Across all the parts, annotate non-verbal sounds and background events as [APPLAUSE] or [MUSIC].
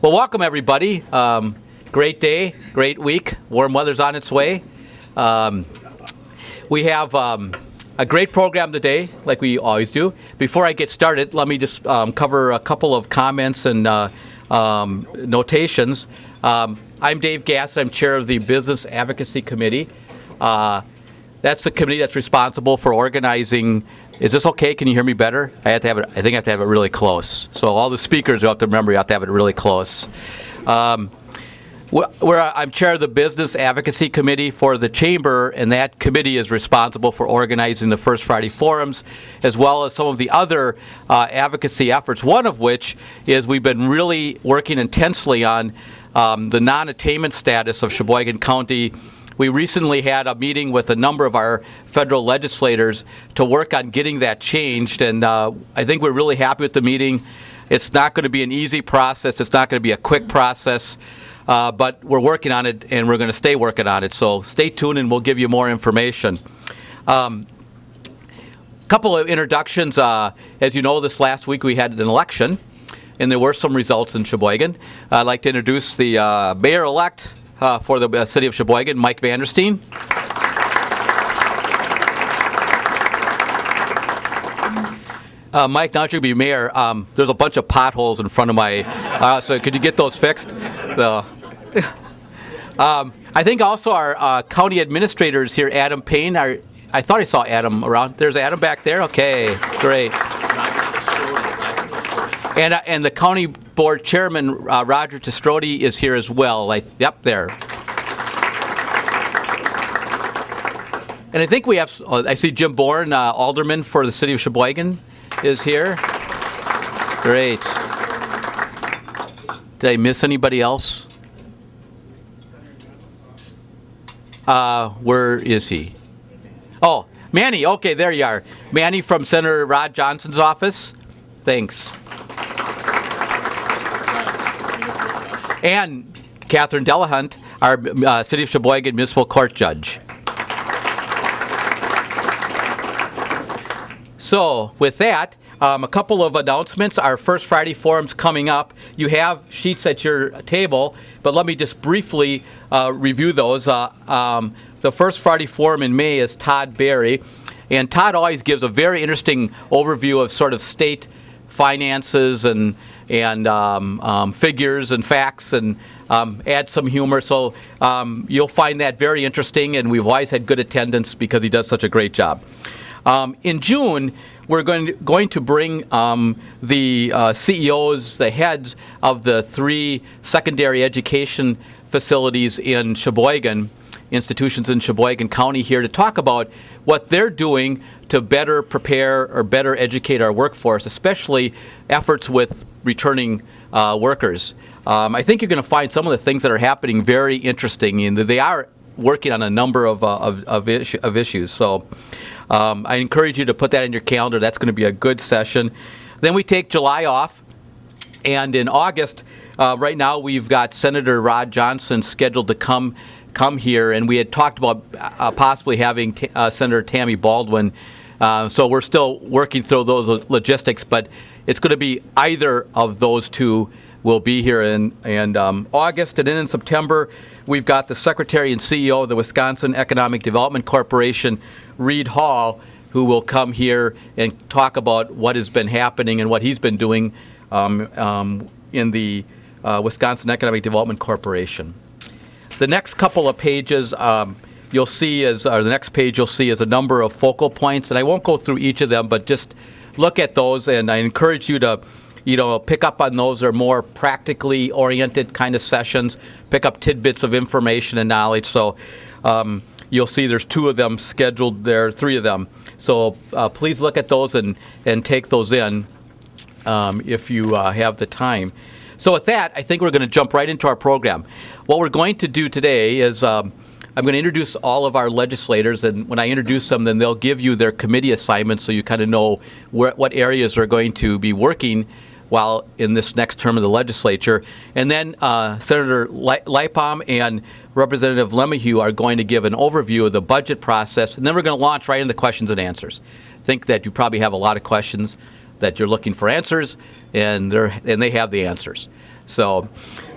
Well, welcome everybody. Um, great day, great week. Warm weather's on its way. Um, we have um, a great program today, like we always do. Before I get started, let me just um, cover a couple of comments and uh, um, notations. Um, I'm Dave Gass. I'm chair of the Business Advocacy Committee. Uh, that's the committee that's responsible for organizing. Is this okay? Can you hear me better? I have to have it. I think I have to have it really close. So all the speakers you have to remember. You have to have it really close. Um, where I'm chair of the Business Advocacy Committee for the Chamber, and that committee is responsible for organizing the First Friday Forums, as well as some of the other uh, advocacy efforts, one of which is we've been really working intensely on um, the non-attainment status of Sheboygan County we recently had a meeting with a number of our federal legislators to work on getting that changed, and uh, I think we're really happy with the meeting. It's not going to be an easy process. It's not going to be a quick process. Uh, but we're working on it and we're going to stay working on it. So stay tuned and we'll give you more information. Um, couple of introductions. Uh, as you know, this last week we had an election and there were some results in Sheboygan. I'd like to introduce the uh, mayor-elect uh, for the uh, city of Sheboygan, Mike Vandersteen. Uh, Mike, now that you be mayor, um, there's a bunch of potholes in front of my, uh, so could you get those fixed? So, [LAUGHS] um, I think also our uh, county administrators here, Adam Payne, our, I thought I saw Adam around. There's Adam back there? Okay, great. And, uh, and the county board chairman, uh, Roger Te Stroete, is here as well. Like, yep, there. And I think we have, oh, I see Jim Bourne, uh, alderman for the city of Sheboygan, is here. Great. Did I miss anybody else? Uh, where is he? Oh, Manny. Okay, there you are. Manny from Senator Ron Johnson's office. Thanks. And Catherine Delahunt, our uh, City of Sheboygan Municipal Court Judge. So with that, um, a couple of announcements. Our first Friday forum's coming up. You have sheets at your table, but let me just briefly uh, review those. Uh, um, the first Friday forum in May is Todd Berry, and Todd always gives a very interesting overview of sort of state finances and and um, um, figures and facts and um, add some humor. So um, you'll find that very interesting, and we've always had good attendance because he does such a great job. Um, in June, we're going to, going to bring um, the uh, CEOs, the heads of the three secondary education facilities in Sheboygan, institutions in Sheboygan County here to talk about what they're doing to better prepare or better educate our workforce, especially efforts with returning uh, workers. Um, I think you're going to find some of the things that are happening very interesting, and they are working on a number of, uh, of, of, issue, of, issues. So um, I encourage you to put that in your calendar. That's going to be a good session. Then we take July off, and in August, uh, right now we've got Senator Ron Johnson scheduled to come come here, and we had talked about uh, possibly having uh, Senator Tammy Baldwin. Uh, so we're still working through those logistics, but it's going to be either of those two will be here in, in um, August. And then in September, we've got the Secretary and CEO of the Wisconsin Economic Development Corporation, Reed Hall, who will come here and talk about what has been happening and what he's been doing um, um, in the uh, Wisconsin Economic Development Corporation. The next couple of pages um, you'll see is, or the next page you'll see is a number of focal points, and I won't go through each of them, but just look at those, and I encourage you to you know, pick up on those are more practically oriented kind of sessions, pick up tidbits of information and knowledge. So um, you'll see there's two of them scheduled there, three of them. So uh, please look at those and, and take those in um, if you uh, have the time. So with that, I think we're going to jump right into our program. What we're going to do today is um, I'm going to introduce all of our legislators, and when I introduce them, then they'll give you their committee assignments so you kind of know where, what areas are going to be working while in this next term of the legislature. And then uh, Senator Leibham and Representative LeMahieu are going to give an overview of the budget process, and then we're going to launch right into questions and answers. I think that you probably have a lot of questions that you're looking for answers, and, and they have the answers. So,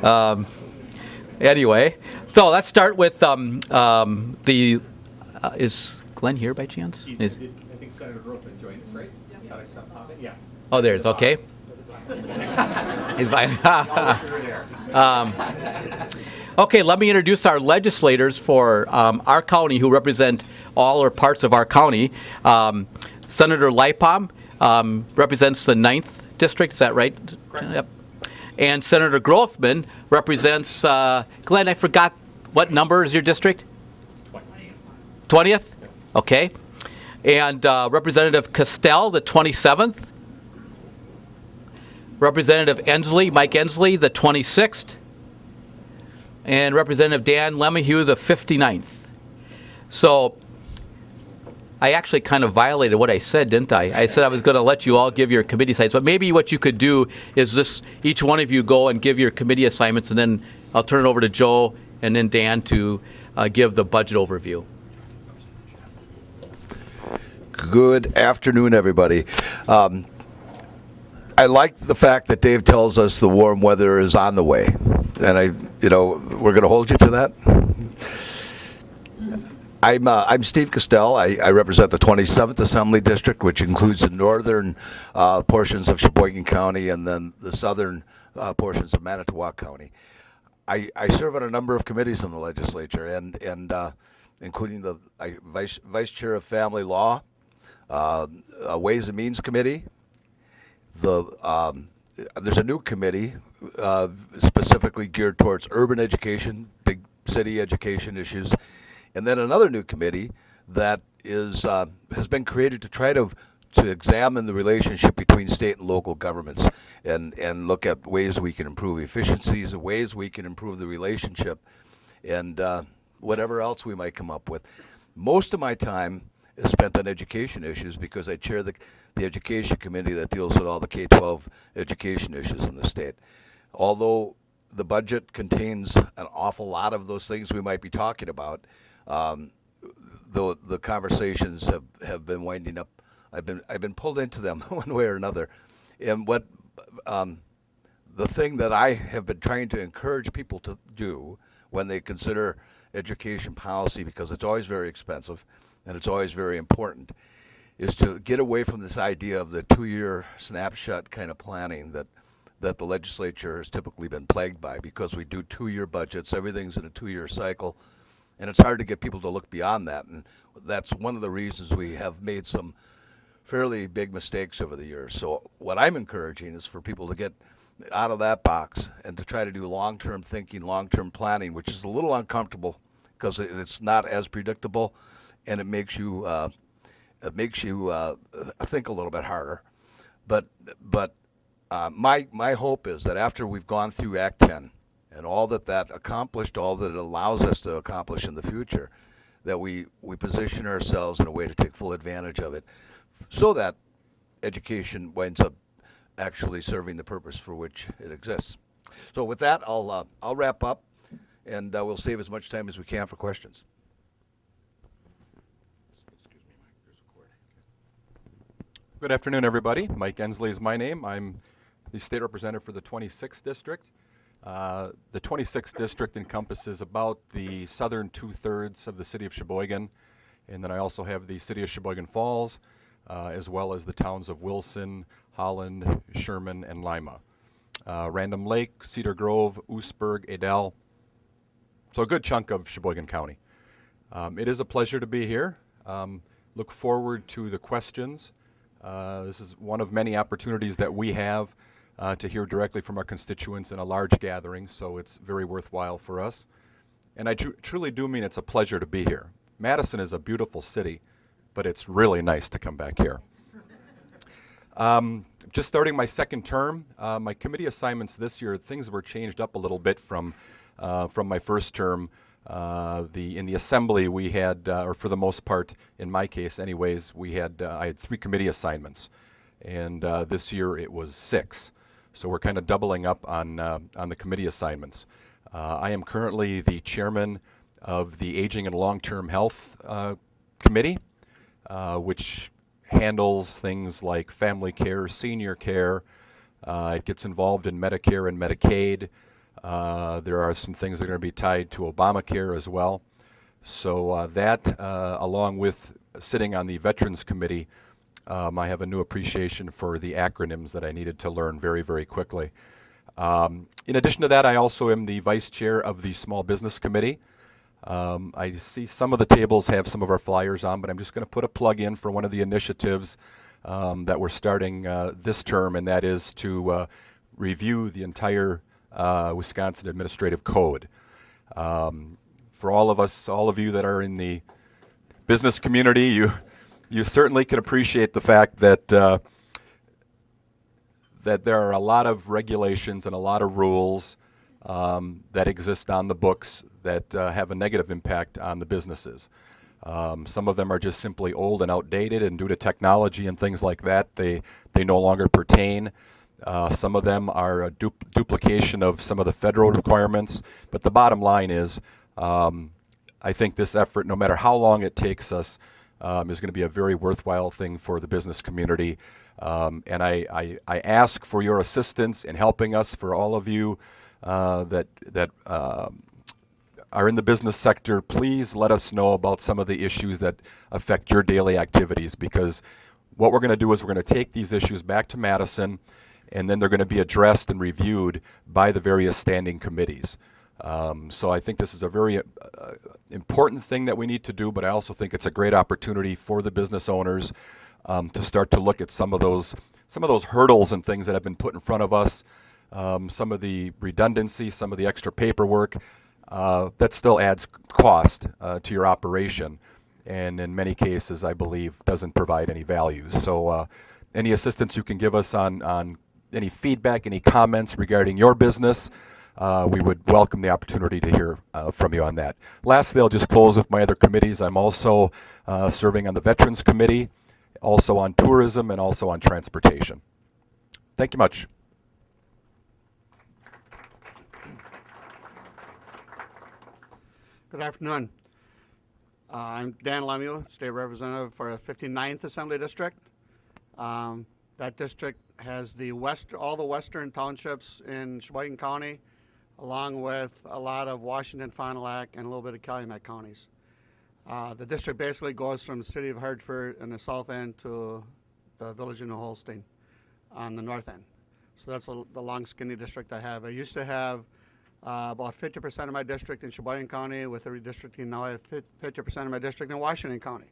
um, anyway, so let's start with um, um, the. Uh, is Glenn here by chance? Is- I think Senator Grothman joined us, right? Thought I saw pop. Yeah. oh, there's okay. [LAUGHS] He's by. Sure there. [LAUGHS] Okay, let me introduce our legislators for um, our county who represent all or parts of our county. Um, Senator Leibham um, represents the 9th district, is that right? Yep. And Senator Grothman represents, uh, Glenn, I forgot, what number is your district? 20th? Okay. And uh, Representative Kestell, the 27th. Representative Endsley, Mike Endsley, the 26th and Representative Dan LeMahieu, the 59th. So I actually kind of violated what I said, didn't I? I said I was going to let you all give your committee assignments, but maybe what you could do is this: each one of you go and give your committee assignments, and then I'll turn it over to Joe and then Dan to uh, give the budget overview. Good afternoon, everybody. Um, I like the fact that Dave tells us the warm weather is on the way, and I, you know, we're going to hold you to that. I'm uh, I'm Steve Kestell. I, I represent the 27th Assembly District, which includes the northern uh, portions of Sheboygan County and then the southern uh, portions of Manitowoc County. I, I serve on a number of committees in the legislature, and and uh, including the vice vice chair of family law, uh, Ways and Means Committee. The um, there's a new committee uh, specifically geared towards urban education, big city education issues, and then another new committee that is uh, has been created to try to to examine the relationship between state and local governments and and look at ways we can improve efficiencies ways we can improve the relationship and uh, whatever else we might come up with. Most of my time is spent on education issues because I chair the, the education committee that deals with all the K-12 education issues in the state. Although the budget contains an awful lot of those things we might be talking about, um, the the conversations have, have been winding up. I've been I've been pulled into them [LAUGHS] one way or another, and what um, the thing that I have been trying to encourage people to do when they consider education policy, because it's always very expensive and it's always very important, is to get away from this idea of the two-year snapshot kind of planning that that the legislature has typically been plagued by because we do two-year budgets, everything's in a two-year cycle, and it's hard to get people to look beyond that. And that's one of the reasons we have made some fairly big mistakes over the years. So what I'm encouraging is for people to get out of that box and to try to do long-term thinking, long-term planning, which is a little uncomfortable because it's not as predictable, and it makes you uh, it makes you uh, think a little bit harder. But but uh, my my hope is that after we've gone through Act 10 and all that that accomplished, all that it allows us to accomplish in the future, that we we position ourselves in a way to take full advantage of it, so that education winds up actually serving the purpose for which it exists. So with that, I'll uh, I'll wrap up, and uh, we'll save as much time as we can for questions. Good afternoon, everybody. Mike Endsley is my name. I'm the state representative for the 26th district. Uh, the 26th district encompasses about the southern two-thirds of the city of Sheboygan, and then I also have the city of Sheboygan Falls, uh, as well as the towns of Wilson, Holland, Sherman, and Lima. Uh, Random Lake, Cedar Grove, Oostburg, Adell. So a good chunk of Sheboygan County. Um, it is a pleasure to be here. Um, look forward to the questions. Uh, this is one of many opportunities that we have uh, to hear directly from our constituents in a large gathering, so it's very worthwhile for us. And I tr truly do mean it's a pleasure to be here. Madison is a beautiful city, but it's really nice to come back here. Um, just starting my second term, uh, my committee assignments this year, things were changed up a little bit from, uh, from my first term. Uh, the in the assembly we had, uh, or for the most part, in my case, anyways, we had uh, I had three committee assignments, and uh, this year it was six. So we're kind of doubling up on uh, on the committee assignments. Uh, I am currently the chairman of the Aging and Long-Term Health Committee, which handles things like family care, senior care, Uh, it gets involved in Medicare and Medicaid. Uh, there are some things that are going to be tied to Obamacare as well. So uh, that, uh, along with sitting on the Veterans Committee, um, I have a new appreciation for the acronyms that I needed to learn very, very quickly. Um, in addition to that, I also am the vice chair of the Small Business Committee. Um, I see some of the tables have some of our flyers on, but I'm just going to put a plug in for one of the initiatives um, that we're starting uh, this term, and that is to uh, review the entire uh, Wisconsin Administrative Code. Um, for all of us, all of you that are in the business community, you you certainly can appreciate the fact that uh, that there are a lot of regulations and a lot of rules um, that exist on the books that uh, have a negative impact on the businesses. Um, some of them are just simply old and outdated, and due to technology and things like that, they they no longer pertain. Uh, some of them are a du duplication of some of the federal requirements. But the bottom line is, um, I think this effort, no matter how long it takes us, um, is going to be a very worthwhile thing for the business community. Um, and I, I, I, ask for your assistance in helping us, for all of you uh, that, that um, are in the business sector, please let us know about some of the issues that affect your daily activities because what we're going to do is we're going to take these issues back to Madison and then they're going to be addressed and reviewed by the various standing committees. Um, so I think this is a very uh, important thing that we need to do, but I also think it's a great opportunity for the business owners um, to start to look at some of those some of those hurdles and things that have been put in front of us, um, some of the redundancy, some of the extra paperwork uh, that still adds cost uh, to your operation, and in many cases, I believe, doesn't provide any value. So, uh, any assistance you can give us on on any feedback, any comments regarding your business uh, we would welcome the opportunity to hear uh, from you on that. Lastly, I'll just close with my other committees. I'm also uh, serving on the Veterans Committee, also on tourism, and also on transportation. Thank you much. Good afternoon. Uh, I'm Dan LeMahieu, State Representative for the 59th Assembly District. Um, that district has the west, all the western townships in Sheboygan County, along with a lot of Washington, du Lac, and a little bit of Calumet counties. Uh, the district basically goes from the city of Hartford in the south end to the village of New Holstein on the north end. So that's a, the long skinny district I have. I used to have uh, about 50% of my district in Sheboygan County. With the redistricting, now I have 50% of my district in Washington County.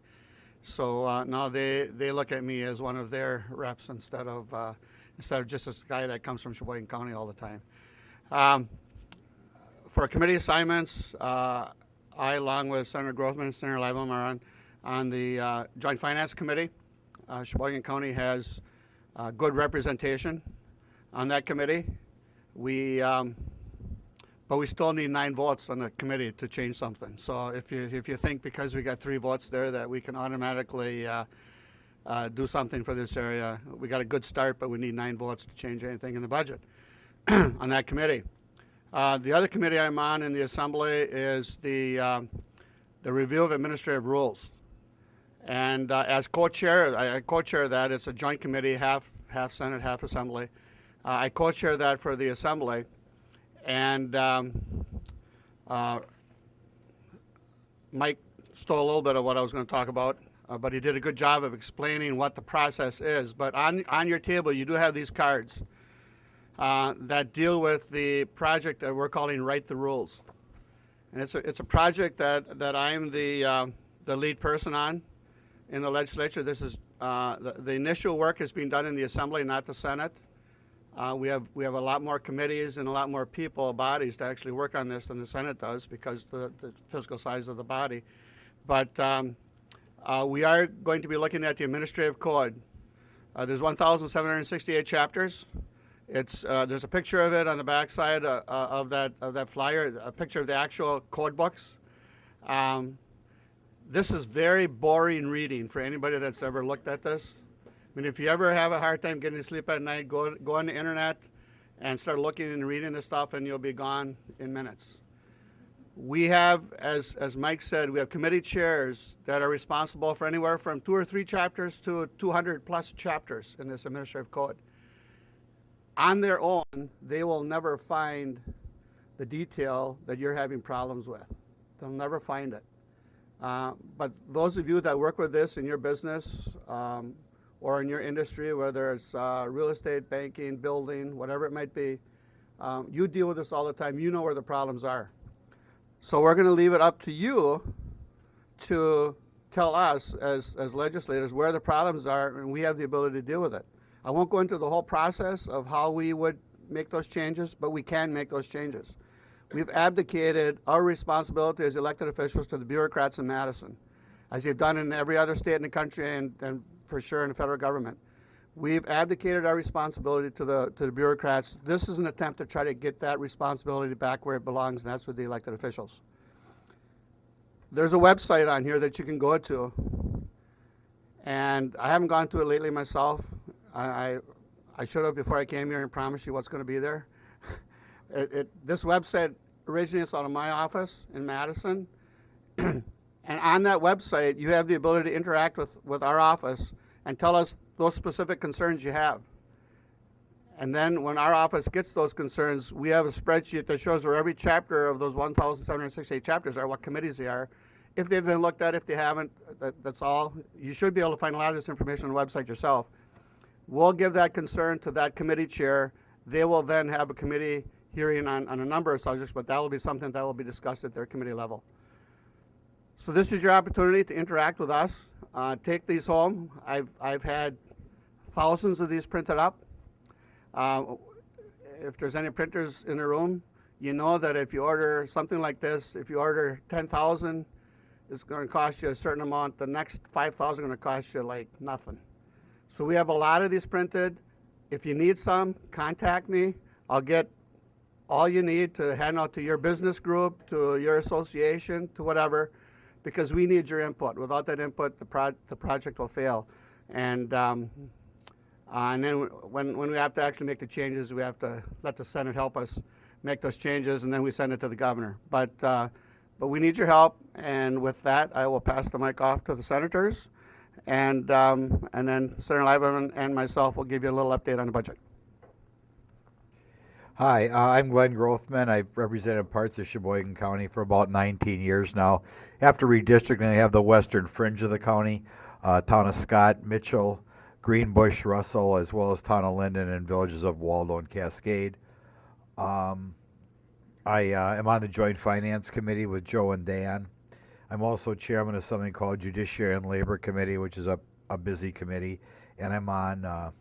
So uh, now they, they look at me as one of their reps instead of uh, instead of just this guy that comes from Sheboygan County all the time. Um, for committee assignments, uh, I, along with Senator Grothman and Senator Leibham, are on, on the uh, Joint Finance Committee. Uh, Sheboygan County has good representation on that committee. We, um, but we still need nine votes on the committee to change something. So if you, if you think because we got three votes there that we can automatically uh, uh, do something for this area, we got a good start, but we need nine votes to change anything in the budget [CLEARS THROAT] on that committee. Uh, the other committee I'm on in the Assembly is the, um, the review of administrative rules. And uh, as co-chair, I, I co-chair that. It's a joint committee, half, half Senate, half Assembly. Uh, I co-chair that for the Assembly. And um, uh, Mike stole a little bit of what I was going to talk about, uh, but he did a good job of explaining what the process is. But on, on your table, you do have these cards uh, that deal with the project that we're calling Write the Rules. And it's a, it's a project that, that I'm the, uh, the lead person on in the legislature. This is, uh, the, the, initial work is being done in the Assembly, not the Senate. Uh, we, have, we have a lot more committees and a lot more people, bodies to actually work on this than the Senate does because the, the physical size of the body. But um, uh, we are going to be looking at the administrative code. There's 1,768 chapters. It's uh, there's a picture of it on the backside uh, uh, of that of that flyer, a picture of the actual code books. Um, this is very boring reading for anybody that's ever looked at this. I mean, if you ever have a hard time getting to sleep at night, go go on the internet and start looking and reading this stuff, and you'll be gone in minutes. We have, as as Mike said, we have committee chairs that are responsible for anywhere from two or three chapters to 200 plus chapters in this administrative code. On their own, they will never find the detail that you're having problems with. They'll never find it. Uh, but those of you that work with this in your business um, or in your industry, whether it's uh, real estate, banking, building, whatever it might be, um, you deal with this all the time. You know where the problems are. So we're going to leave it up to you to tell us as, as legislators where the problems are, and we have the ability to deal with it. I won't go into the whole process of how we would make those changes, but we can make those changes. We've abdicated our responsibility as elected officials to the bureaucrats in Madison, as you've done in every other state in the country and, and for sure in the federal government. We've abdicated our responsibility to the, to the bureaucrats. This is an attempt to try to get that responsibility back where it belongs, and that's with the elected officials. There's a website on here that you can go to, and I haven't gone to it lately myself. I, I, have before I came here and promised you what's going to be there. [LAUGHS] it, it, this website originates out of my office in Madison, [CLEARS THROAT] and on that website you have the ability to interact with, with our office and tell us those specific concerns you have. And then when our office gets those concerns, we have a spreadsheet that shows where every chapter of those 1,768 chapters are, what committees they are. If they've been looked at, if they haven't, that, that's all. You should be able to find a lot of this information on the website yourself. We'll give that concern to that committee chair. They will then have a committee hearing on, on a number of subjects, but that will be something that will be discussed at their committee level. So this is your opportunity to interact with us. Uh, take these home. I've, I've had thousands of these printed up. Uh, if there's any printers in the room, you know that if you order something like this, if you order 10,000, it's going to cost you a certain amount. The next 5,000 going to cost you like nothing. So we have a lot of these printed. If you need some, contact me. I'll get all you need to hand out to your business group, to your association, to whatever, because we need your input. Without that input, the, pro the project will fail. And um, uh, and then when, when we have to actually make the changes, we have to let the Senate help us make those changes, and then we send it to the governor. But, uh, but we need your help, and with that, I will pass the mic off to the senators, and, um, and then Senator Leibham and myself will give you a little update on the budget. Hi, uh, I'm Glenn Grothman. I've represented parts of Sheboygan County for about 19 years now. After redistricting, I have the western fringe of the county, uh, town of Scott, Mitchell, Greenbush, Russell, as well as town of Lyndon and villages of Waldo and Cascade. Um, I uh, am on the Joint Finance Committee with Joe and Dan. I'm also chairman of something called Judiciary and Labor Committee, which is a, a busy committee, and I'm on uh,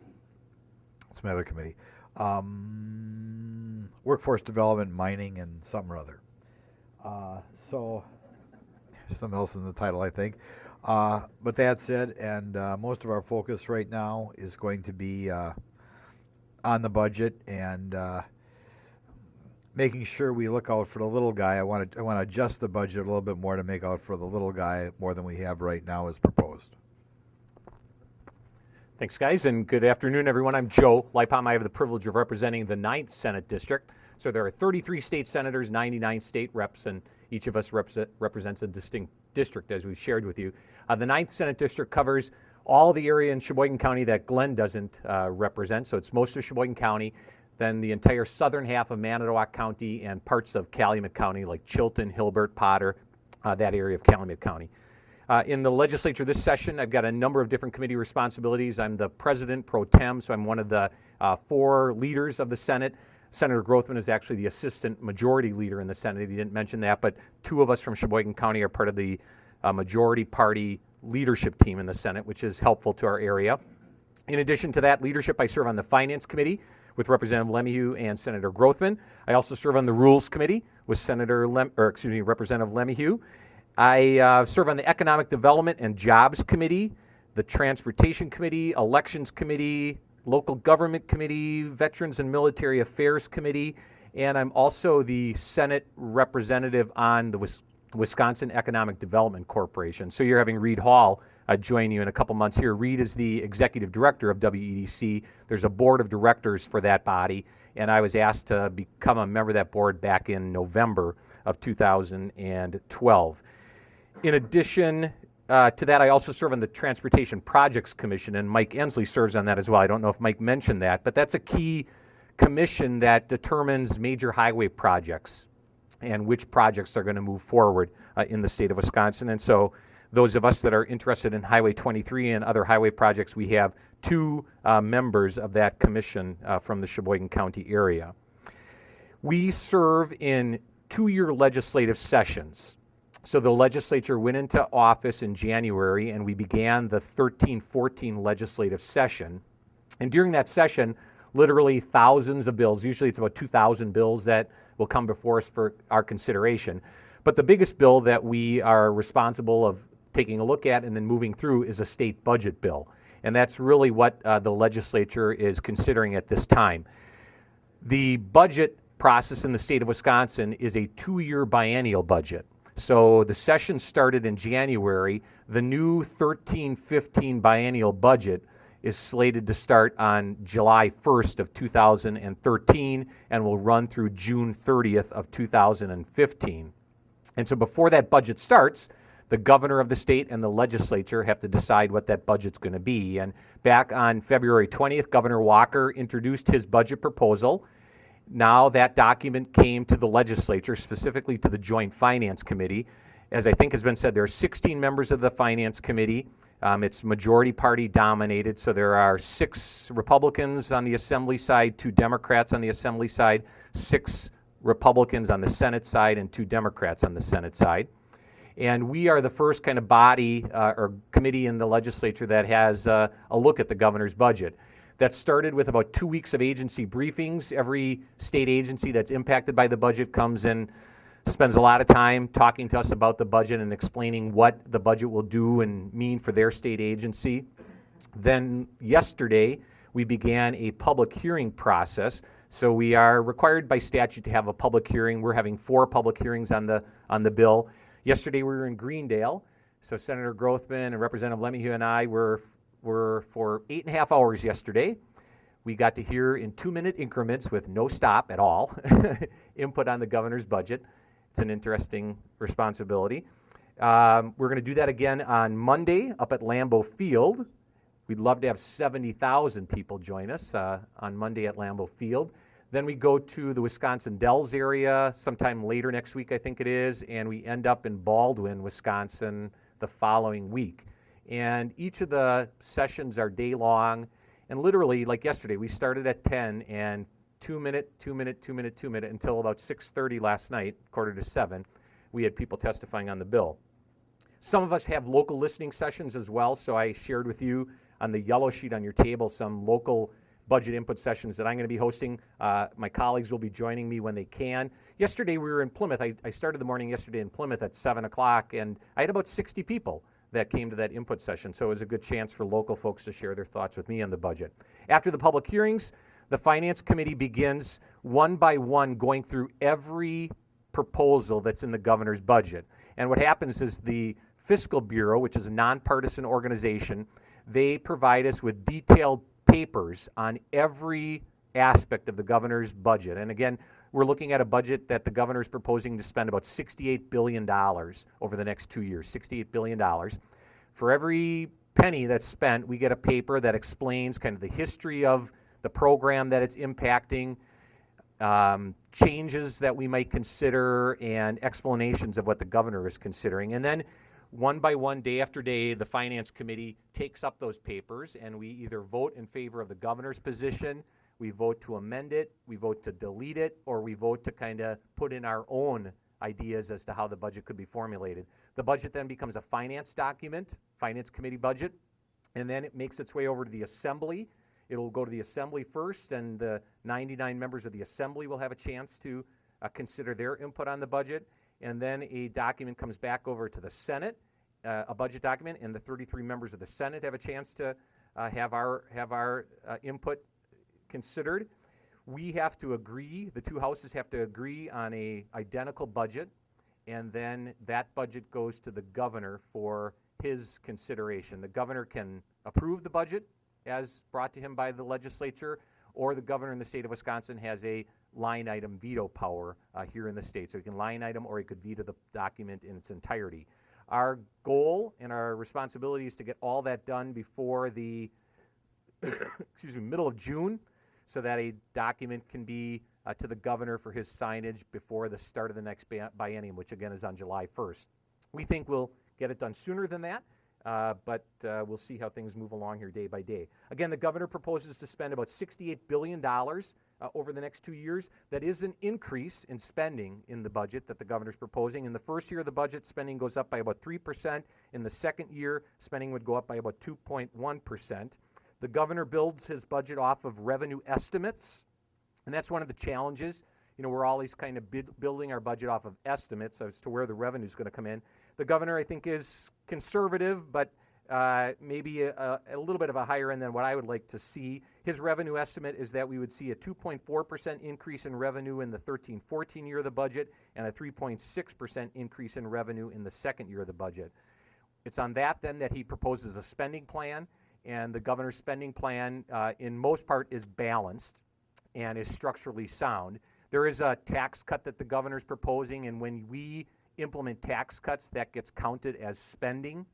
what's my other committee? Um, workforce Development, Mining, and some or other. Uh, so something else in the title, I think. Uh, but that said, and uh, most of our focus right now is going to be uh, on the budget and uh, making sure we look out for the little guy. I want to I want to adjust the budget a little bit more to make out for the little guy more than we have right now as proposed. Thanks, guys, and good afternoon, everyone. I'm Joe Leibham. I have the privilege of representing the 9th Senate District. So there are 33 state senators, 99 state reps, and each of us represent, represents a distinct district, as we've shared with you. Uh, the 9th Senate District covers all the area in Sheboygan County that Glenn doesn't uh, represent, so it's most of Sheboygan County, then the entire southern half of Manitowoc County and parts of Calumet County, like Chilton, Hilbert, Potter, uh, that area of Calumet County. Uh, in the legislature this session, I've got a number of different committee responsibilities. I'm the president pro tem, so I'm one of the uh, four leaders of the Senate. Senator Grothman is actually the assistant majority leader in the Senate. He didn't mention that, but two of us from Sheboygan County are part of the uh, majority party leadership team in the Senate, which is helpful to our area. In addition to that leadership, I serve on the Finance Committee with Representative LeMahieu and Senator Grothman. I also serve on the Rules Committee with Senator Lem, or excuse me, Representative LeMahieu. I uh, serve on the Economic Development and Jobs Committee, the Transportation Committee, Elections Committee, Local Government Committee, Veterans and Military Affairs Committee, and I'm also the Senate representative on the Wisconsin Economic Development Corporation. So you're having Reed Hall uh, join you in a couple months here. Reed is the executive director of WEDC. There's a board of directors for that body, and I was asked to become a member of that board back in November of 2012. In addition uh, to that, I also serve on the Transportation Projects Commission, and Mike Endsley serves on that as well. I don't know if Mike mentioned that, but that's a key commission that determines major highway projects and which projects are going to move forward uh, in the state of Wisconsin. And so, those of us that are interested in Highway 23 and other highway projects, we have two uh, members of that commission uh, from the Sheboygan County area. We serve in two year legislative sessions. So the legislature went into office in January and we began the 13 14 legislative session. And during that session, literally thousands of bills, usually it's about 2,000 bills that will come before us for our consideration. But the biggest bill that we are responsible of taking a look at and then moving through is a state budget bill. And that's really what uh, the legislature is considering at this time. The budget process in the state of Wisconsin is a two year biennial budget. So the session started in January. The new 13 15 biennial budget is slated to start on July 1st of 2013 and will run through June 30th of 2015. And so before that budget starts, the governor of the state and the legislature have to decide what that budget's going to be. And back on February 20th, Governor Walker introduced his budget proposal. Now that document came to the legislature, specifically to the Joint Finance Committee. As I think has been said, there are 16 members of the Finance Committee. Um, it's majority party dominated, so there are six Republicans on the Assembly side, two Democrats on the Assembly side, six Republicans on the Senate side, and two Democrats on the Senate side. And we are the first kind of body uh, or committee in the legislature that has uh, a look at the governor's budget. That started with about two weeks of agency briefings. Every state agency that's impacted by the budget comes in, spends a lot of time talking to us about the budget and explaining what the budget will do and mean for their state agency. Then yesterday, we began a public hearing process. So we are required by statute to have a public hearing. We're having four public hearings on the on the bill. Yesterday we were in Greendale. So Senator Grothman and Representative LeMahieu and I were were for eight and a half hours yesterday. We got to hear in two minute increments with no stop at all [LAUGHS] input on the governor's budget. It's an interesting responsibility. Um, we're going to do that again on Monday up at Lambeau Field. We'd love to have 70,000 people join us uh, on Monday at Lambeau Field. Then we go to the Wisconsin Dells area sometime later next week, I think it is, and we end up in Baldwin, Wisconsin the following week. And each of the sessions are day long. And literally, like yesterday, we started at 10 and two minute, two minute, two minute, two minute until about 6:30 last night, quarter to seven. We had people testifying on the bill. Some of us have local listening sessions as well. So I shared with you on the yellow sheet on your table some local budget input sessions that I'm going to be hosting. Uh, my colleagues will be joining me when they can. Yesterday we were in Plymouth. I, I started the morning yesterday in Plymouth at 7 o'clock, and I had about 60 people that came to that input session. So it was a good chance for local folks to share their thoughts with me on the budget. After the public hearings, the Finance Committee begins one by one going through every proposal that's in the governor's budget. And what happens is the Fiscal Bureau, which is a nonpartisan organization, they provide us with detailed papers on every aspect of the governor's budget. And again, we're looking at a budget that the governor is proposing to spend about $68 billion over the next two years. $68 billion. For every penny that's spent, we get a paper that explains kind of the history of the program that it's impacting, um, changes that we might consider, and explanations of what the governor is considering. And then one by one, day after day, the Finance Committee takes up those papers and we either vote in favor of the governor's position, we vote to amend it, we vote to delete it, or we vote to kind of put in our own ideas as to how the budget could be formulated. The budget then becomes a finance document, Finance Committee budget, and then it makes its way over to the Assembly. It'll go to the Assembly first, and the 99 members of the Assembly will have a chance to uh, consider their input on the budget and then a document comes back over to the Senate, uh, a budget document, and the 33 members of the Senate have a chance to uh, have our have our uh, input considered. We have to agree. The two houses have to agree on a identical budget, and then that budget goes to the governor for his consideration. The governor can approve the budget as brought to him by the legislature, or the governor in the state of Wisconsin has a line item veto power uh, here in the state. So he can line item or he could veto the document in its entirety. Our goal and our responsibility is to get all that done before the [COUGHS] excuse me, middle of June so that a document can be uh, to the governor for his signage before the start of the next biennium, which again is on July 1st. We think we'll get it done sooner than that, uh, but uh, we'll see how things move along here day by day. Again, the governor proposes to spend about $68 billion uh, over the next two years. That is an increase in spending in the budget that the governor's proposing. In the first year of the budget, spending goes up by about 3%. In the second year, spending would go up by about 2.1%. The governor builds his budget off of revenue estimates. And that's one of the challenges. You know, we're always kind of building our budget off of estimates as to where the revenue is going to come in. The governor, I think, is conservative, but uh, maybe a, a little bit of a higher end than what I would like to see. His revenue estimate is that we would see a 2.4% increase in revenue in the 13 14 year of the budget and a 3.6% increase in revenue in the second year of the budget. It's on that then that he proposes a spending plan, and the governor's spending plan, uh, in most part, is balanced and is structurally sound. There is a tax cut that the governor's proposing, and when we implement tax cuts, that gets counted as spending.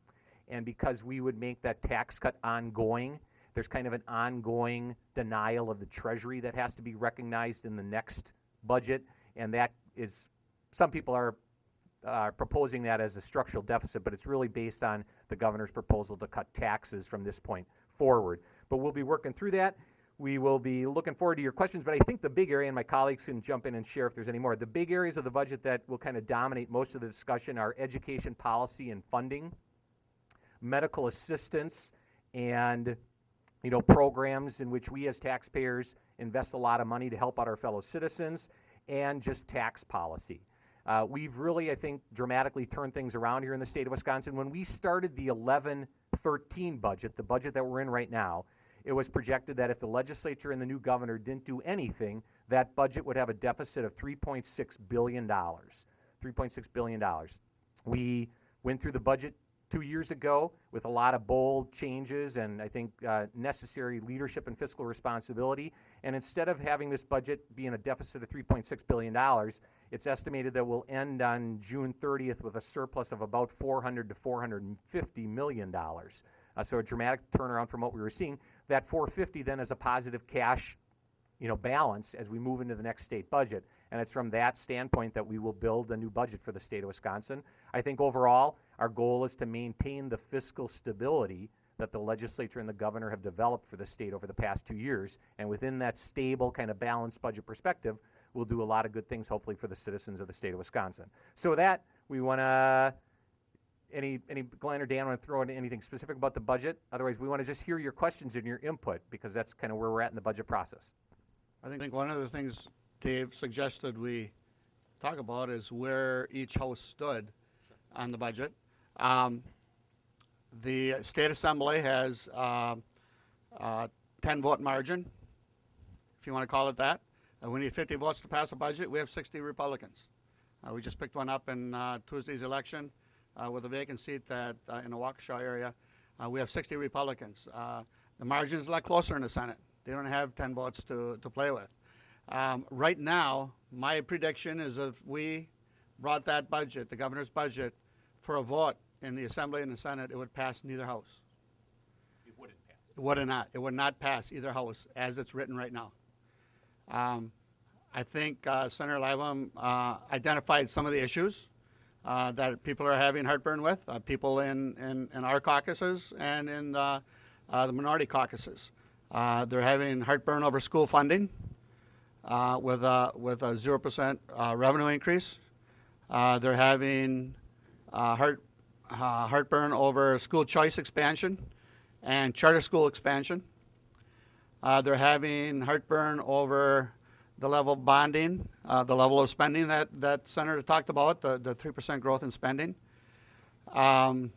And because we would make that tax cut ongoing, there's kind of an ongoing denial of the treasury that has to be recognized in the next budget. And that is, some people are uh, proposing that as a structural deficit, but it's really based on the governor's proposal to cut taxes from this point forward. But we'll be working through that. We will be looking forward to your questions, but I think the big area, and my colleagues can jump in and share if there's any more, the big areas of the budget that will kind of dominate most of the discussion are education policy and funding, medical assistance, and you know, programs in which we as taxpayers invest a lot of money to help out our fellow citizens, and just tax policy. Uh, we've really, I think, dramatically turned things around here in the state of Wisconsin. When we started the 11 13 budget, the budget that we're in right now, it was projected that if the legislature and the new governor didn't do anything, that budget would have a deficit of $3.6 billion. $3.6 billion. We went through the budget two years ago with a lot of bold changes and I think uh, necessary leadership and fiscal responsibility. And instead of having this budget be in a deficit of $3.6 billion, it's estimated that we'll end on June 30th with a surplus of about 400 to 450 million dollars. Uh, so a dramatic turnaround from what we were seeing. That 450 then is a positive cash you know, balance as we move into the next state budget. And it's from that standpoint that we will build a new budget for the state of Wisconsin. I think overall, our goal is to maintain the fiscal stability that the legislature and the governor have developed for the state over the past two years. And within that stable, kind of balanced budget perspective, we'll do a lot of good things, hopefully, for the citizens of the state of Wisconsin. So with that, we want to any, any, Glenn or Dan want to throw in anything specific about the budget? Otherwise, we want to just hear your questions and your input because that's kind of where we're at in the budget process. I think one of the things Dave suggested we talk about is where each house stood on the budget. Um, the state assembly has uh, uh, 10 vote margin, if you want to call it that. Uh, we need 50 votes to pass a budget. We have 60 Republicans. Uh, we just picked one up in uh, Tuesday's election uh, with a vacant seat that in the Waukesha area. We have 60 Republicans. The is a lot closer in the Senate. They don't have 10 votes to, to play with. Um, right now, my prediction is if we brought that budget, the governor's budget, for a vote in the Assembly and the Senate, it would pass neither house. It wouldn't pass. It would not. It would not pass either house as it's written right now. Um, I think uh, Senator Leibham uh, identified some of the issues uh, that people are having heartburn with, uh, people in, in, in, our caucuses and in uh, uh, the minority caucuses. they're having heartburn over school funding with, a, with a 0% revenue increase. they're having heart, heartburn over school choice expansion and charter school expansion. they're having heartburn over the level of bonding, uh, the level of spending that, that Senator talked about, the, the 3% growth in spending. Um,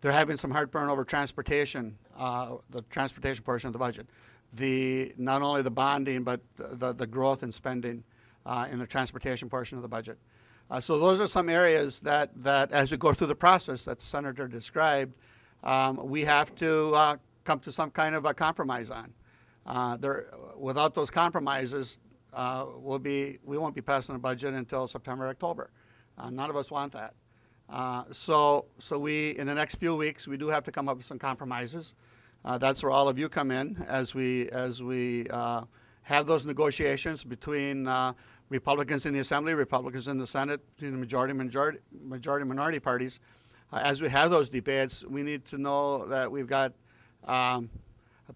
they're having some heartburn over transportation, uh, the transportation portion of the budget. The, not only the bonding, but the, the growth in spending uh, in the transportation portion of the budget. Uh, so those are some areas that, that as we go through the process that the Senator described, um, we have to uh, come to some kind of a compromise on. Uh, there, without those compromises, uh, we'll be, we won't be passing a budget until September, October. Uh, none of us want that. Uh, so, so we, in the next few weeks, we do have to come up with some compromises. That's where all of you come in as we as we have those negotiations between Republicans in the Assembly, Republicans in the Senate, the majority majority majority minority parties. Uh, as we have those debates, we need to know that we've got um,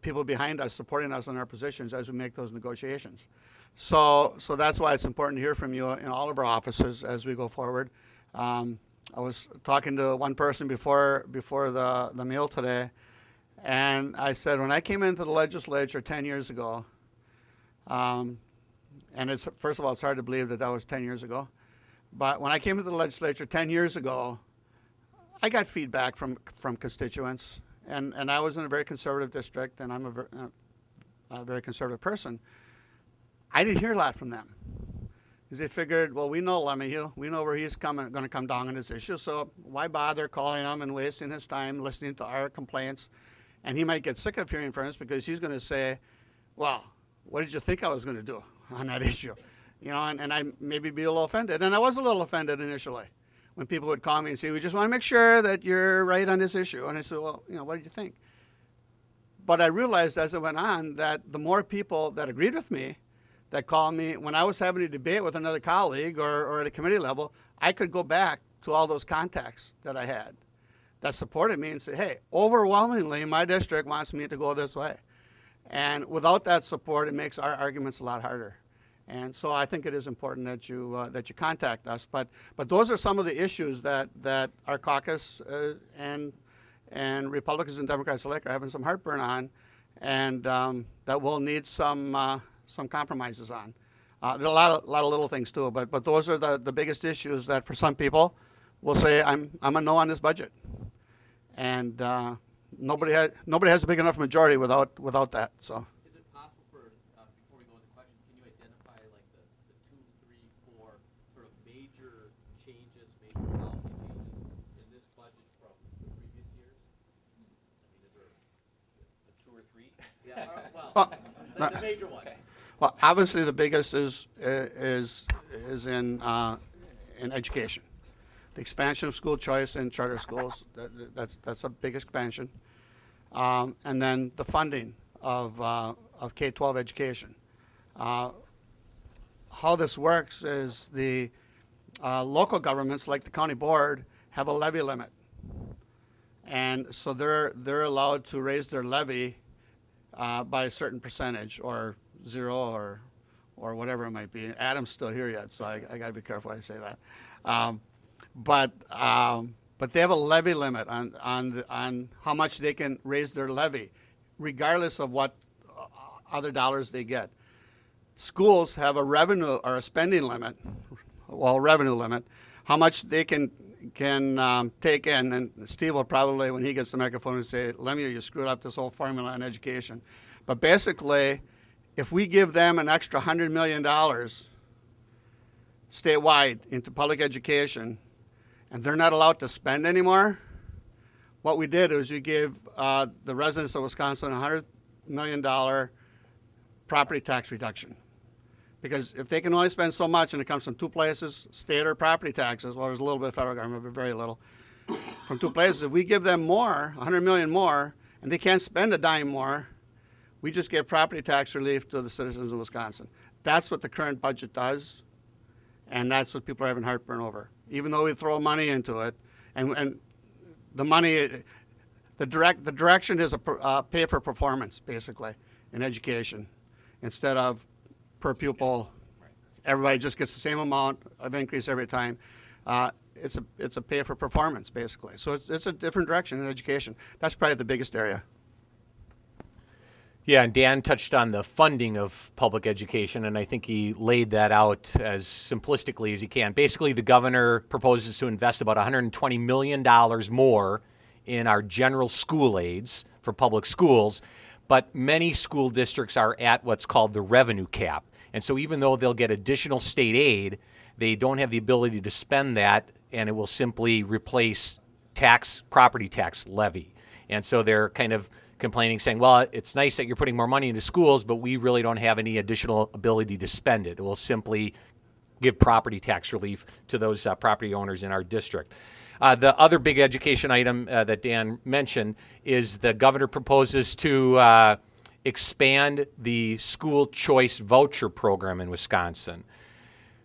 people behind us supporting us in our positions as we make those negotiations. So, so that's why it's important to hear from you in all of our offices as we go forward. Um, I was talking to one person before before the, the meal today, and I said when I came into the legislature 10 years ago, um, and it's first of all it's hard to believe that that was 10 years ago, but when I came into the legislature 10 years ago, I got feedback from from constituents, and and I was in a very conservative district, and I'm a, ver- uh, a very conservative person. I didn't hear a lot from them. Because they figured, well, we know LeMahieu, we know where he's coming, going to come down on this issue, so why bother calling him and wasting his time listening to our complaints? And he might get sick of hearing from us because he's going to say, well, what did you think I was going to do on that [LAUGHS] issue? You know, and, and I maybe be a little offended. And I was a little offended initially when people would call me and say, we just want to make sure that you're right on this issue. And I said, well, you know, what did you think? But I realized as it went on that the more people that agreed with me, that called me when I was having a debate with another colleague or, or at a committee level, I could go back to all those contacts that I had that supported me and say, hey, overwhelmingly, my district wants me to go this way. And without that support, it makes our arguments a lot harder. And so I think it is important that you uh, that you contact us. But but those are some of the issues that that our caucus uh, and and Republicans and Democrats alike are having some heartburn on, and um, that will need some uh, some compromises on. Uh, there are a lot of, lot of little things too, but, but those are the, the biggest issues that for some people will say, I'm, I'm a no on this budget. And uh, nobody, had, nobody has a big enough majority without, without that. So. Is it possible for, uh, before we go into questions, can you identify like the, the two, three, four sort of major changes, major policy changes in this budget from previous years? I mean, is there a two or three? [LAUGHS] Yeah, well, [LAUGHS] Well, the, the major ones. Well, obviously the biggest is is is in uh, in education, the expansion of school choice in charter schools. That, that's that's a big expansion, um, and then the funding of uh, of K-12 education. Uh, how this works is the uh, local governments, like the county board, have a levy limit, and so they're they're allowed to raise their levy uh, by a certain percentage or zero or or whatever it might be. Adam's still here yet, so I, I got to be careful I say that. Um, but um, but they have a levy limit on on on how much they can raise their levy, regardless of what uh, other dollars they get. Schools have a revenue or a spending limit, well, revenue limit, how much they can can um, take in. And Steve will probably, when he gets the microphone, and say, "LeMahieu, you screwed up this whole formula on education." But basically, if we give them an extra $100 million statewide into public education and they're not allowed to spend anymore, what we did is we gave uh, the residents of Wisconsin a $100 million property tax reduction. Because if they can only spend so much and it comes from two places, state or property taxes, well, there's a little bit of federal government, but very little, from two places, if we give them more, 100 million more, and they can't spend a dime more, we just give property tax relief to the citizens of Wisconsin. That's what the current budget does, and that's what people are having heartburn over. Even though we throw money into it, and, and the money, the direct, the direction is a per- uh, pay for performance, basically, in education, instead of per pupil. Everybody just gets the same amount of increase every time. Uh, it's a it's a pay for performance, basically. So it's, it's a different direction in education. That's probably the biggest area. Yeah, and Dan touched on the funding of public education, and I think he laid that out as simplistically as he can. Basically, the governor proposes to invest about $120 million more in our general school aids for public schools, but many school districts are at what's called the revenue cap. And so, even though they'll get additional state aid, they don't have the ability to spend that, and it will simply replace tax, property tax levy. And so they're kind of complaining, saying, well, it's nice that you're putting more money into schools, but we really don't have any additional ability to spend it. It will simply give property tax relief to those uh, property owners in our district. Uh, the other big education item uh, that Dan mentioned is the governor proposes to uh, expand the school choice voucher program in Wisconsin.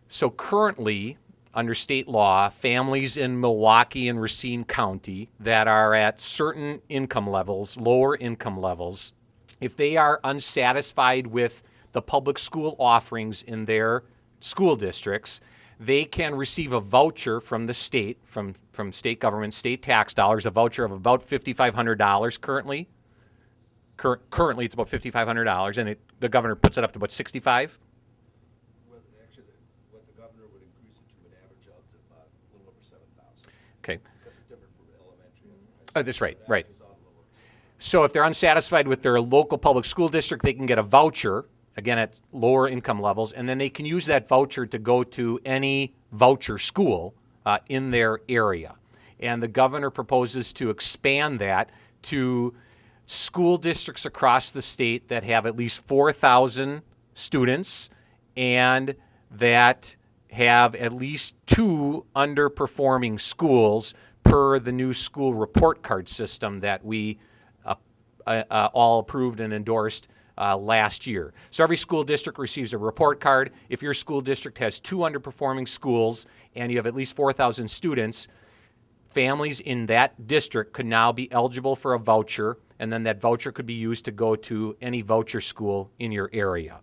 So currently, under state law, families in Milwaukee and Racine County that are at certain income levels, lower income levels, if they are unsatisfied with the public school offerings in their school districts, they can receive a voucher from the state, from, from state government, state tax dollars, a voucher of about $5,500 currently. Cur- currently, it's about $5,500, and it, the governor puts it up to about 65 Well, actually, what the governor would increase it to would average out to about a little over seven thousand, Okay. Oh, that's right, right. So if they're unsatisfied with their local public school district, they can get a voucher, again at lower income levels, and then they can use that voucher to go to any voucher school uh, in their area. And the governor proposes to expand that to school districts across the state that have at least 4,000 students and that have at least two underperforming schools per the new school report card system that we uh, uh, uh, all approved and endorsed uh, last year. So every school district receives a report card. If your school district has two underperforming schools and you have at least 4,000 students, families in that district could now be eligible for a voucher, and then that voucher could be used to go to any voucher school in your area.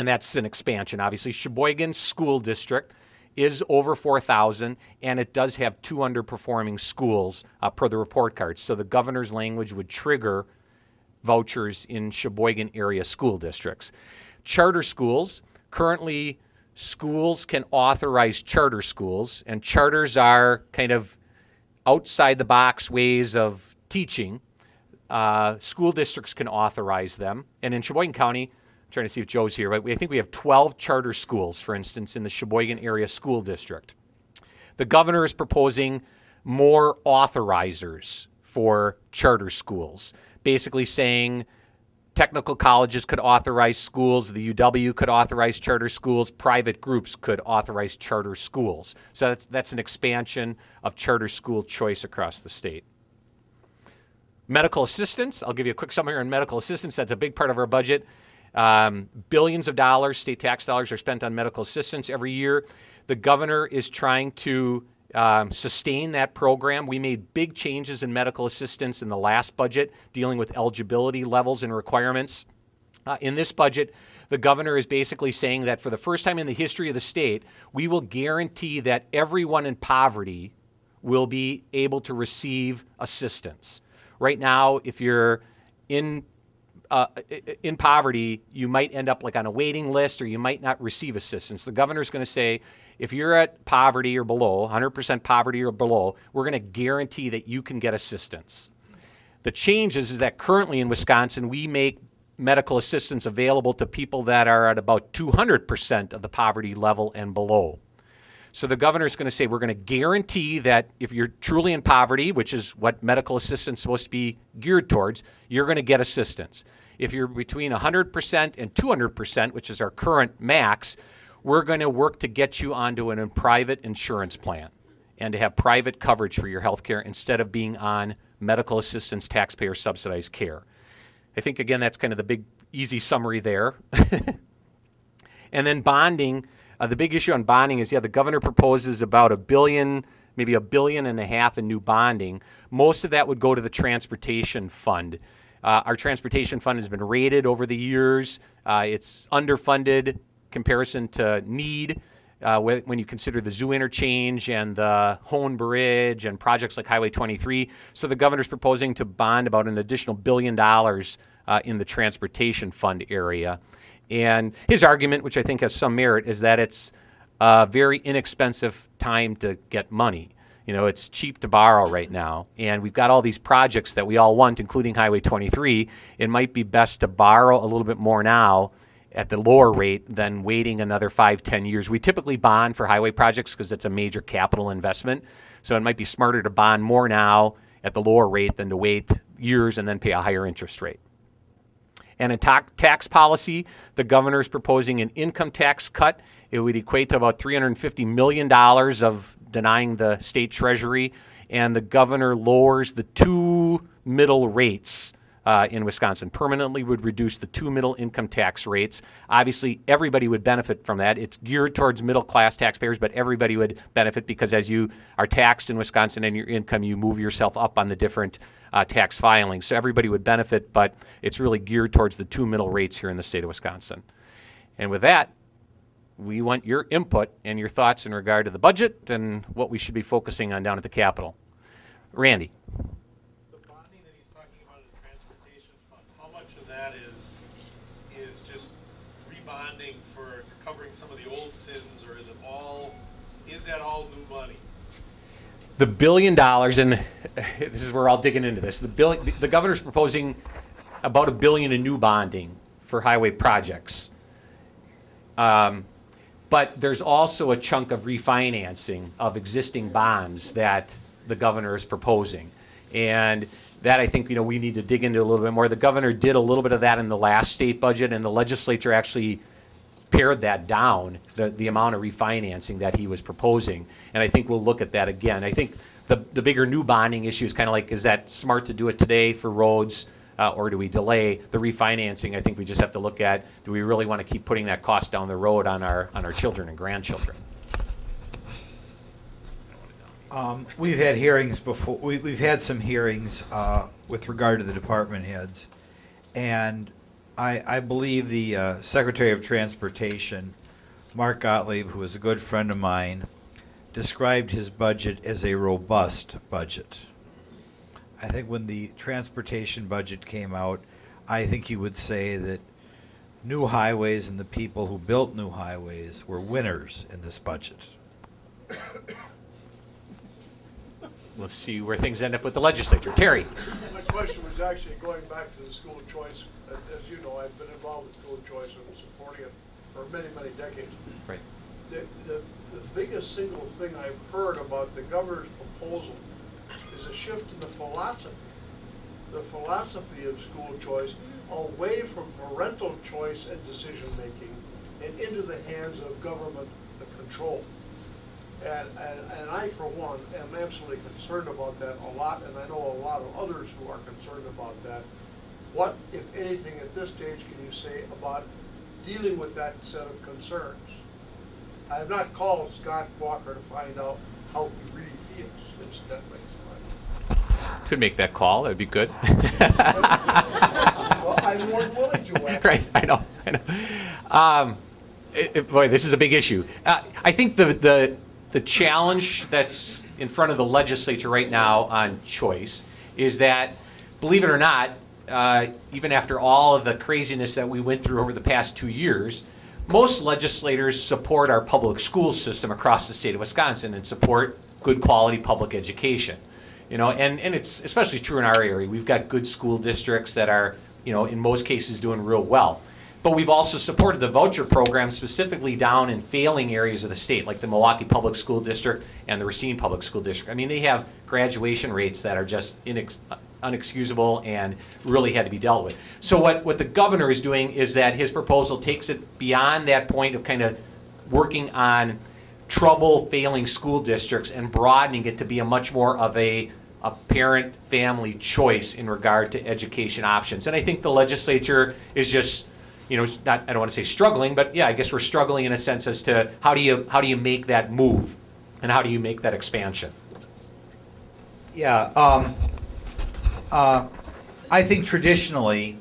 And that's an expansion. Obviously, Sheboygan School District is over 4,000, and it does have two underperforming schools uh, per the report cards. So the governor's language would trigger vouchers in Sheboygan area school districts. Charter schools, currently, schools can authorize charter schools, and charters are kind of outside the box ways of teaching. Uh, school districts can authorize them. And in Sheboygan County, trying to see if Joe's here, we, I think we have 12 charter schools, for instance, in the Sheboygan Area School District. The governor is proposing more authorizers for charter schools, basically saying technical colleges could authorize schools, the UW could authorize charter schools, private groups could authorize charter schools. So that's, that's an expansion of charter school choice across the state. Medical assistance, I'll give you a quick summary on medical assistance. That's a big part of our budget. Um, billions of dollars, state tax dollars, are spent on medical assistance every year. The governor is trying to um, sustain that program. We made big changes in medical assistance in the last budget, dealing with eligibility levels and requirements. Uh, in this budget, the governor is basically saying that for the first time in the history of the state, we will guarantee that everyone in poverty will be able to receive assistance. Right now, if you're in uh, in poverty, you might end up like on a waiting list or you might not receive assistance. The governor's going to say, if you're at poverty or below, 100% poverty or below, we're going to guarantee that you can get assistance. The change is, is that currently in Wisconsin, we make medical assistance available to people that are at about 200% of the poverty level and below. So the governor is going to say we're going to guarantee that if you're truly in poverty, which is what medical assistance is supposed to be geared towards, you're going to get assistance. If you're between 100% and 200%, which is our current max, we're going to work to get you onto a private insurance plan and to have private coverage for your health care instead of being on medical assistance taxpayer subsidized care. I think, again, that's kind of the big, easy summary there. [LAUGHS] and then bonding. Uh, the big issue on bonding is, yeah, the governor proposes about a billion, maybe a billion and a half in new bonding. Most of that would go to the transportation fund. Uh, our transportation fund has been rated over the years. Uh, it's underfunded comparison to need. Uh, wh- when you consider the zoo interchange and the Hoan Bridge and projects like Highway 23. So the governor's proposing to bond about an additional billion dollars uh, in the transportation fund area. And his argument, which I think has some merit, is that it's a very inexpensive time to get money. You know, it's cheap to borrow right now, and we've got all these projects that we all want, including Highway 23. It might be best to borrow a little bit more now at the lower rate than waiting another five, ten years. We typically bond for highway projects because it's a major capital investment. So it might be smarter to bond more now at the lower rate than to wait years and then pay a higher interest rate. And in ta- tax policy, the governor is proposing an income tax cut. It would equate to about $350 million of denying the state treasury. And the governor lowers the two middle rates uh, in Wisconsin. Permanently would reduce the two middle income tax rates. Obviously, everybody would benefit from that. It's geared towards middle class taxpayers, but everybody would benefit because as you are taxed in Wisconsin and your income, you move yourself up on the different uh, tax filings. So everybody would benefit, but it's really geared towards the two middle rates here in the state of Wisconsin. And with that, we want your input and your thoughts in regard to the budget and what we should be focusing on down at the Capitol. Randy. the bonding that he's talking about in the transportation fund, how much of that is, is just rebonding for covering some of the old sins, or is it all, is that all new money? The billion dollars, and [LAUGHS] this is where I'll digging into this. The bill, the governor's proposing about a billion in new bonding for highway projects. Um, but there's also a chunk of refinancing of existing bonds that the governor is proposing. And that I think, you know, we need to dig into a little bit more. The governor did a little bit of that in the last state budget, and the legislature actually pared that down, the, the amount of refinancing that he was proposing. And I think we'll look at that again. I think the, the bigger new bonding issue is kind of like, is that smart to do it today for roads? Uh, or do we delay the refinancing? I think we just have to look at, do we really want to keep putting that cost down the road on our, on our children and grandchildren? Um, we've had hearings before, we, we've had some hearings, uh, with regard to the department heads. And I, I believe the, uh, Secretary of Transportation, Mark Gottlieb, who is a good friend of mine, described his budget as a robust budget. I think when the transportation budget came out, I think he would say that new highways and the people who built new highways were winners in this budget. Let's see where things end up with the legislature. Terry? My question was actually going back to the school of choice. As as you know, I've been involved with school of choice and supporting it for many, many decades. Right. The, the, the biggest single thing I've heard about the governor's proposal is a shift in the philosophy. The philosophy of school choice away from parental choice and decision-making and into the hands of government control. And, and, and I, for one, am absolutely concerned about that a lot, and I know a lot of others who are concerned about that. What, if anything, at this stage can you say about dealing with that set of concerns? I have not called Scott Walker to find out how he really feels, incidentally. Could make that call, that'd be good. Well, I'm more willing to, actually. right, I know, I know. Um, it, it- boy, this is a big issue. Uh, I think the, the, the challenge that's in front of the legislature right now on choice is that, believe it or not, uh, even after all of the craziness that we went through over the past two years, most legislators support our public school system across the state of Wisconsin and support good quality public education. You know, and, and it's especially true in our area. We've got good school districts that are, you know, in most cases doing real well. But we've also supported the voucher program specifically down in failing areas of the state, like the Milwaukee Public School District and the Racine Public School District. I mean, they have graduation rates that are just inex- unexcusable and really had to be dealt with. So what, what the governor is doing is that his proposal takes it beyond that point of kind of working on trouble failing school districts and broadening it to be a much more of a, a parent family choice in regard to education options. And I think the legislature is just, you know, not, I don't want to say struggling, but yeah, I guess we're struggling in a sense as to how do you, how do you make that move? And how do you make that expansion? Yeah, um, uh, I think traditionally,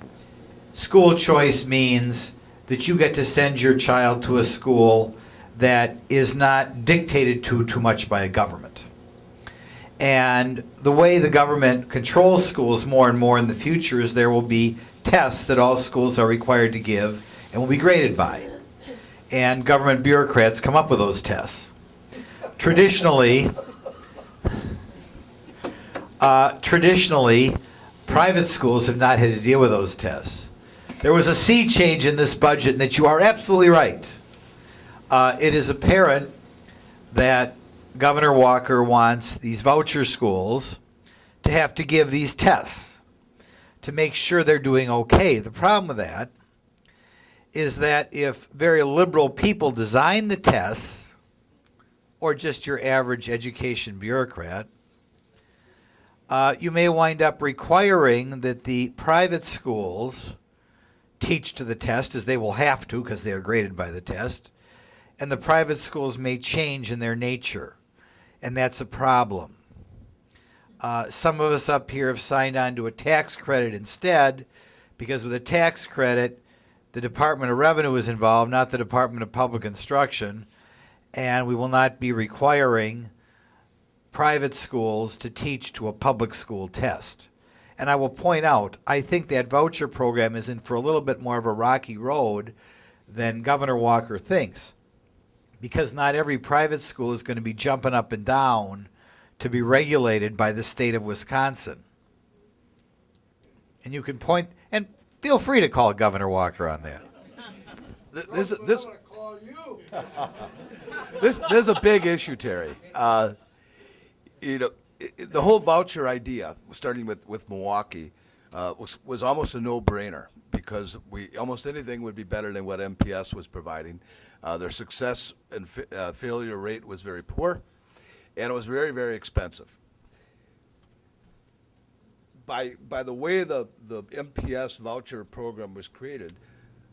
school choice means that you get to send your child to a school that is not dictated to too much by a government. And the way the government controls schools more and more in the future is there will be tests that all schools are required to give and will be graded by. And government bureaucrats come up with those tests. Traditionally, uh, traditionally, private schools have not had to deal with those tests. There was a sea change in this budget, and that you are absolutely right. Uh, it is apparent that Governor Walker wants these voucher schools to have to give these tests to make sure they're doing okay. The problem with that is that if very liberal people design the tests, or just your average education bureaucrat, uh, you may wind up requiring that the private schools teach to the test, as they will have to because they are graded by the test, and the private schools may change in their nature, and that's a problem. Uh, some of us up here have signed on to a tax credit instead, because with a tax credit, the Department of Revenue is involved, not the Department of Public Instruction, and we will not be requiring private schools to teach to a public school test. And I will point out, I think that voucher program is in for a little bit more of a rocky road than Governor Walker thinks. Because not every private school is going to be jumping up and down to be regulated by the state of Wisconsin. And you can point, and feel free to call Governor Walker on that. Th- This, this, I'm gonna call you. [LAUGHS] this, this is a big issue, Terry. Uh, you know, the whole voucher idea, starting with, with Milwaukee, uh, was, was almost a no-brainer because we almost anything would be better than what MPS was providing. Uh, their success and uh, failure rate was very poor, and it was very, very expensive. By by the way the the MPS voucher program was created,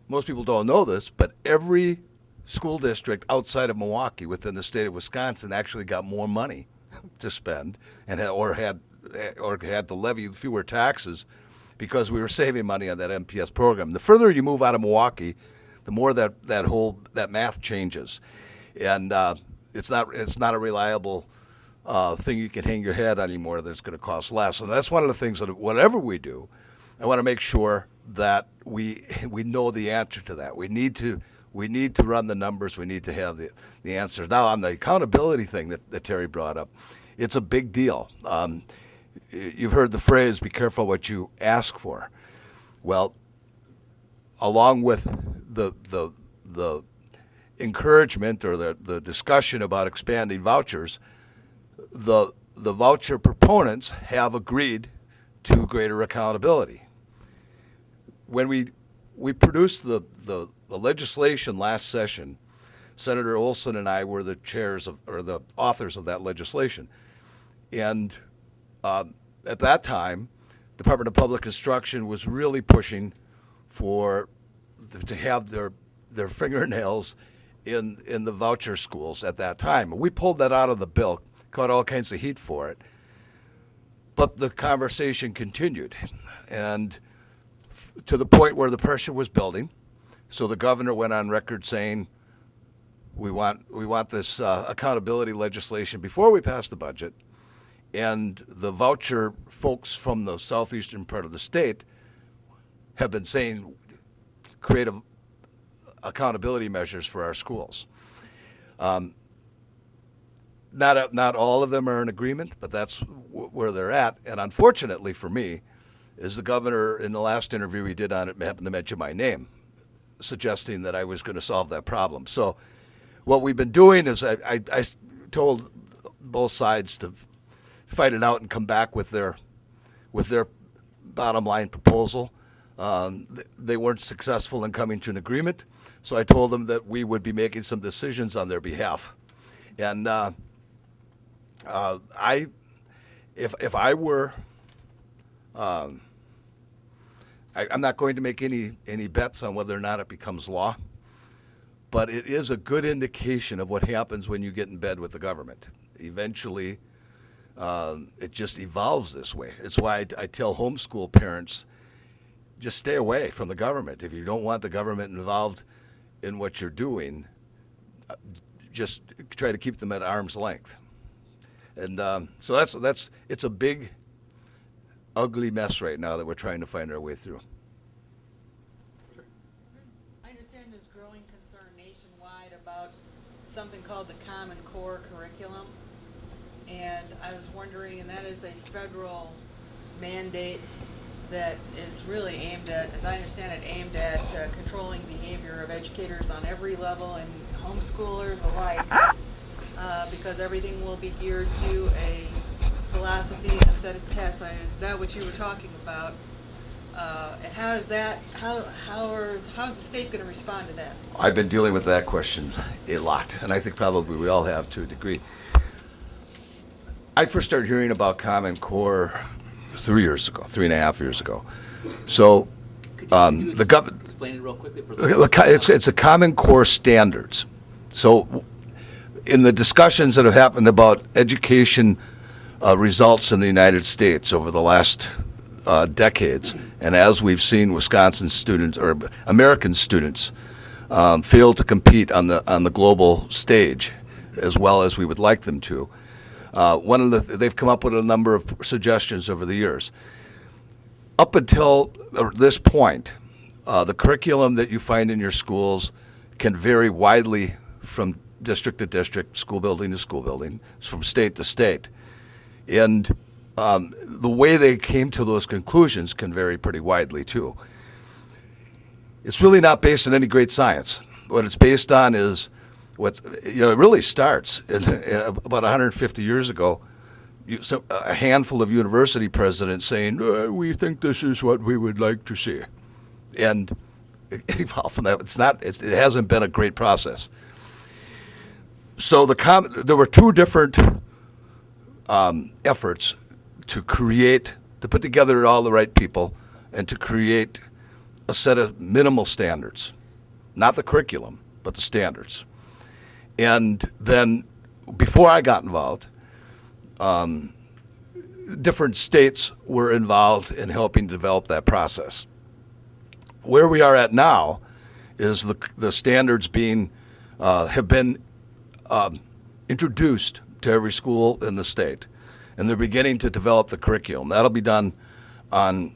most people don't know this, but every school district outside of Milwaukee within the state of Wisconsin actually got more money [LAUGHS] to spend and or had or had to levy fewer taxes because we were saving money on that MPS program. The further you move out of Milwaukee, the more that, that whole that math changes, and uh, it's not it's not a reliable uh, thing you can hang your head on anymore. That's going to cost less, and that's one of the things that whatever we do, I want to make sure that we we know the answer to that. We need to we need to run the numbers. We need to have the the answers. Now on the accountability thing that, that Terry brought up, it's a big deal. Um, you've heard the phrase "Be careful what you ask for." Well, along with the the the encouragement or the, the discussion about expanding vouchers, the the voucher proponents have agreed to greater accountability. When we we produced the, the, the legislation last session, Senator Olsen and I were the chairs of or the authors of that legislation, and um, at that time, Department of Public Instruction was really pushing for to have their their [LAUGHS] fingernails in in the voucher schools at that time. We pulled that out of the bill, caught all kinds of heat for it. But the conversation continued, and to the point where the pressure was building. So the governor went on record saying, "We want we want this uh, accountability legislation before we pass the budget." And the voucher folks from the southeastern part of the state have been saying, create a, accountability measures for our schools. Um, not, a- not all of them are in agreement, but that's where they're at. And unfortunately for me, is the governor, in the last interview he did on it, happened to mention my name, suggesting that I was going to solve that problem. So what we've been doing is I I told both sides to fight it out and come back with their with their bottom line proposal. Um, th- they weren't successful in coming to an agreement, so I told them that we would be making some decisions on their behalf. And uh, uh, I, if if I were, um, I, I'm not going to make any any bets on whether or not it becomes law, but it is a good indication of what happens when you get in bed with the government. Eventually, um, it just evolves this way. It's why I, I tell homeschool parents just stay away from the government. If you don't want the government involved in what you're doing, uh, just try to keep them at arm's length. And um, so that's that's it's a big, ugly mess right now that we're trying to find our way through. I understand there's growing concern nationwide about something called the Common Core curriculum. And I was wondering, and that is a federal mandate that is really aimed at, as I understand it, aimed at uh, controlling behavior of educators on every level and homeschoolers alike. Uh, because everything will be geared to a philosophy and a set of tests. I- Is that what you were talking about? Uh, and how is that, how, how is, how is the state gonna respond to that? I've been dealing with that question a lot, and I think probably we all have to a degree. I first started hearing about Common Core three years ago, three and a half years ago. So um, the government. Explain it real quickly for The It's, it's a Common Core standards. So in the discussions that have happened about education uh, results in the United States over the last uh, decades, and as we've seen Wisconsin students or American students um, fail to compete on the on the global stage as well as we would like them to. Uh, one of the they've come up with a number of suggestions over the years. Up until this point, uh, the curriculum that you find in your schools can vary widely from district to district, school building to school building, from state to state. And um, the way they came to those conclusions can vary pretty widely too. It's really not based on any great science. What it's based on is what you know, it really starts in, about 150 years ago. You, so, a handful of university presidents saying, uh, "We think this is what we would like to see," and it evolved from that. It's not. It's, it hasn't been a great process. So the there were two different um, efforts to create, to put together all the right people, and to create a set of minimal standards, not the curriculum, but the standards. And then, before I got involved, um, different states were involved in helping develop that process. Where we are at now is the, the standards being uh, have been um, introduced to every school in the state, and they're beginning to develop the curriculum. That'll be done on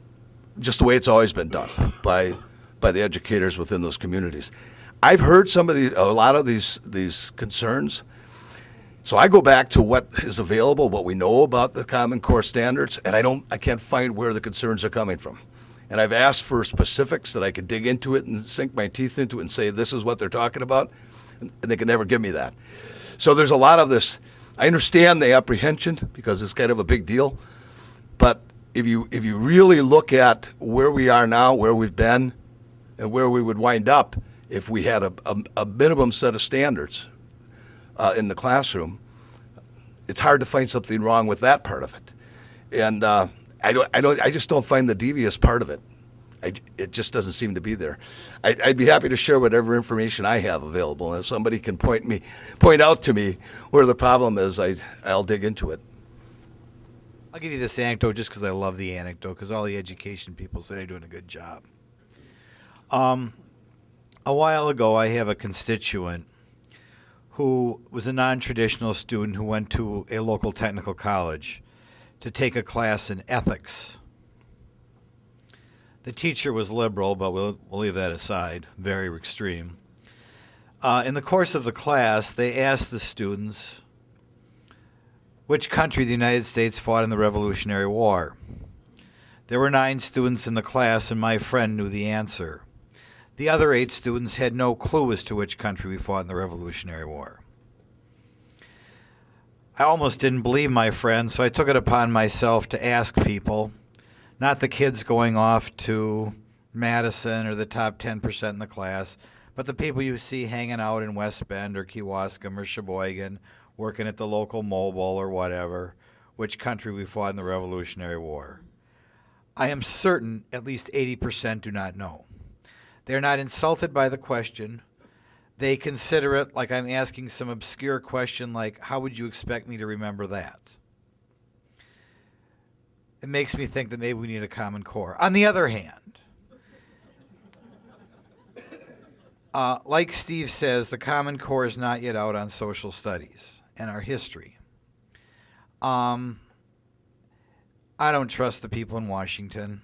just the way it's always been done by by the educators within those communities. I've heard some of the a lot of these these concerns. So I go back to what is available, what we know about the Common Core standards, and I don't I can't find where the concerns are coming from. And I've asked for specifics that I could dig into it and sink my teeth into it and say this is what they're talking about, and they can never give me that. So there's a lot of this. I understand the apprehension because it's kind of a big deal, but if you if you really look at where we are now, where we've been, and where we would wind up if we had a, a, a minimum set of standards uh, in the classroom, it's hard to find something wrong with that part of it. And uh, I don't, I don't, I just don't find the devious part of it. I, it just doesn't seem to be there. I'd, I'd be happy to share whatever information I have available, and if somebody can point me, point out to me where the problem is, I, I'll dig into it. I'll give you this anecdote just because I love the anecdote because all the education people say they're doing a good job. Um, a while ago, I have a constituent who was a non traditional student who went to a local technical college to take a class in ethics. The teacher was liberal, but we'll, we'll leave that aside, very extreme. Uh, in the course of the class, they asked the students which country the United States fought in the Revolutionary War. There were nine students in the class, and my friend knew the answer. The other eight students had no clue as to which country we fought in the Revolutionary War. I almost didn't believe my friend, so I took it upon myself to ask people, not the kids going off to Madison or the top 10% in the class, but the people you see hanging out in West Bend or Kewaskum or Sheboygan, working at the local mobile or whatever, which country we fought in the Revolutionary War. I am certain at least 80% do not know. They're not insulted by the question. They consider it like I'm asking some obscure question like, how would you expect me to remember that? It makes me think that maybe we need a common core. On the other hand, [LAUGHS] uh, like Steve says, the common core is not yet out on social studies and our history. Um, I don't trust the people in Washington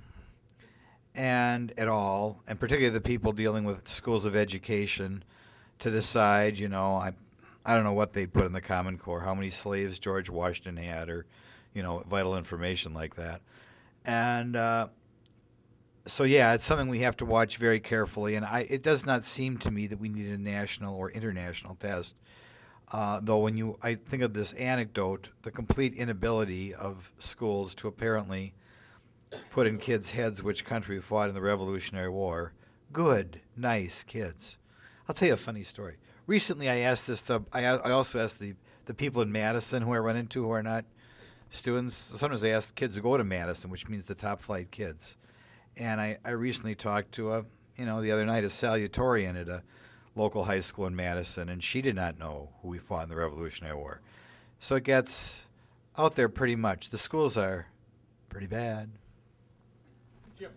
and at all, and particularly the people dealing with schools of education, to decide, you know, I, I don't know what they'd put in the Common Core, how many slaves George Washington had, or, you know, vital information like that. And uh, so, yeah, it's something we have to watch very carefully. And I, it does not seem to me that we need a national or international test. Uh, though when you, I think of this anecdote, the complete inability of schools to apparently put in kids' heads which country fought in the Revolutionary War. Good, nice kids. I'll tell you a funny story. Recently, I asked this to, I, I also asked the, the people in Madison who I run into who are not students, sometimes they ask kids to go to Madison, which means the top flight kids. And I, I recently talked to a, you know, the other night, a salutatorian at a local high school in Madison, and she did not know who we fought in the Revolutionary War. So it gets out there pretty much. The schools are pretty bad. Jim.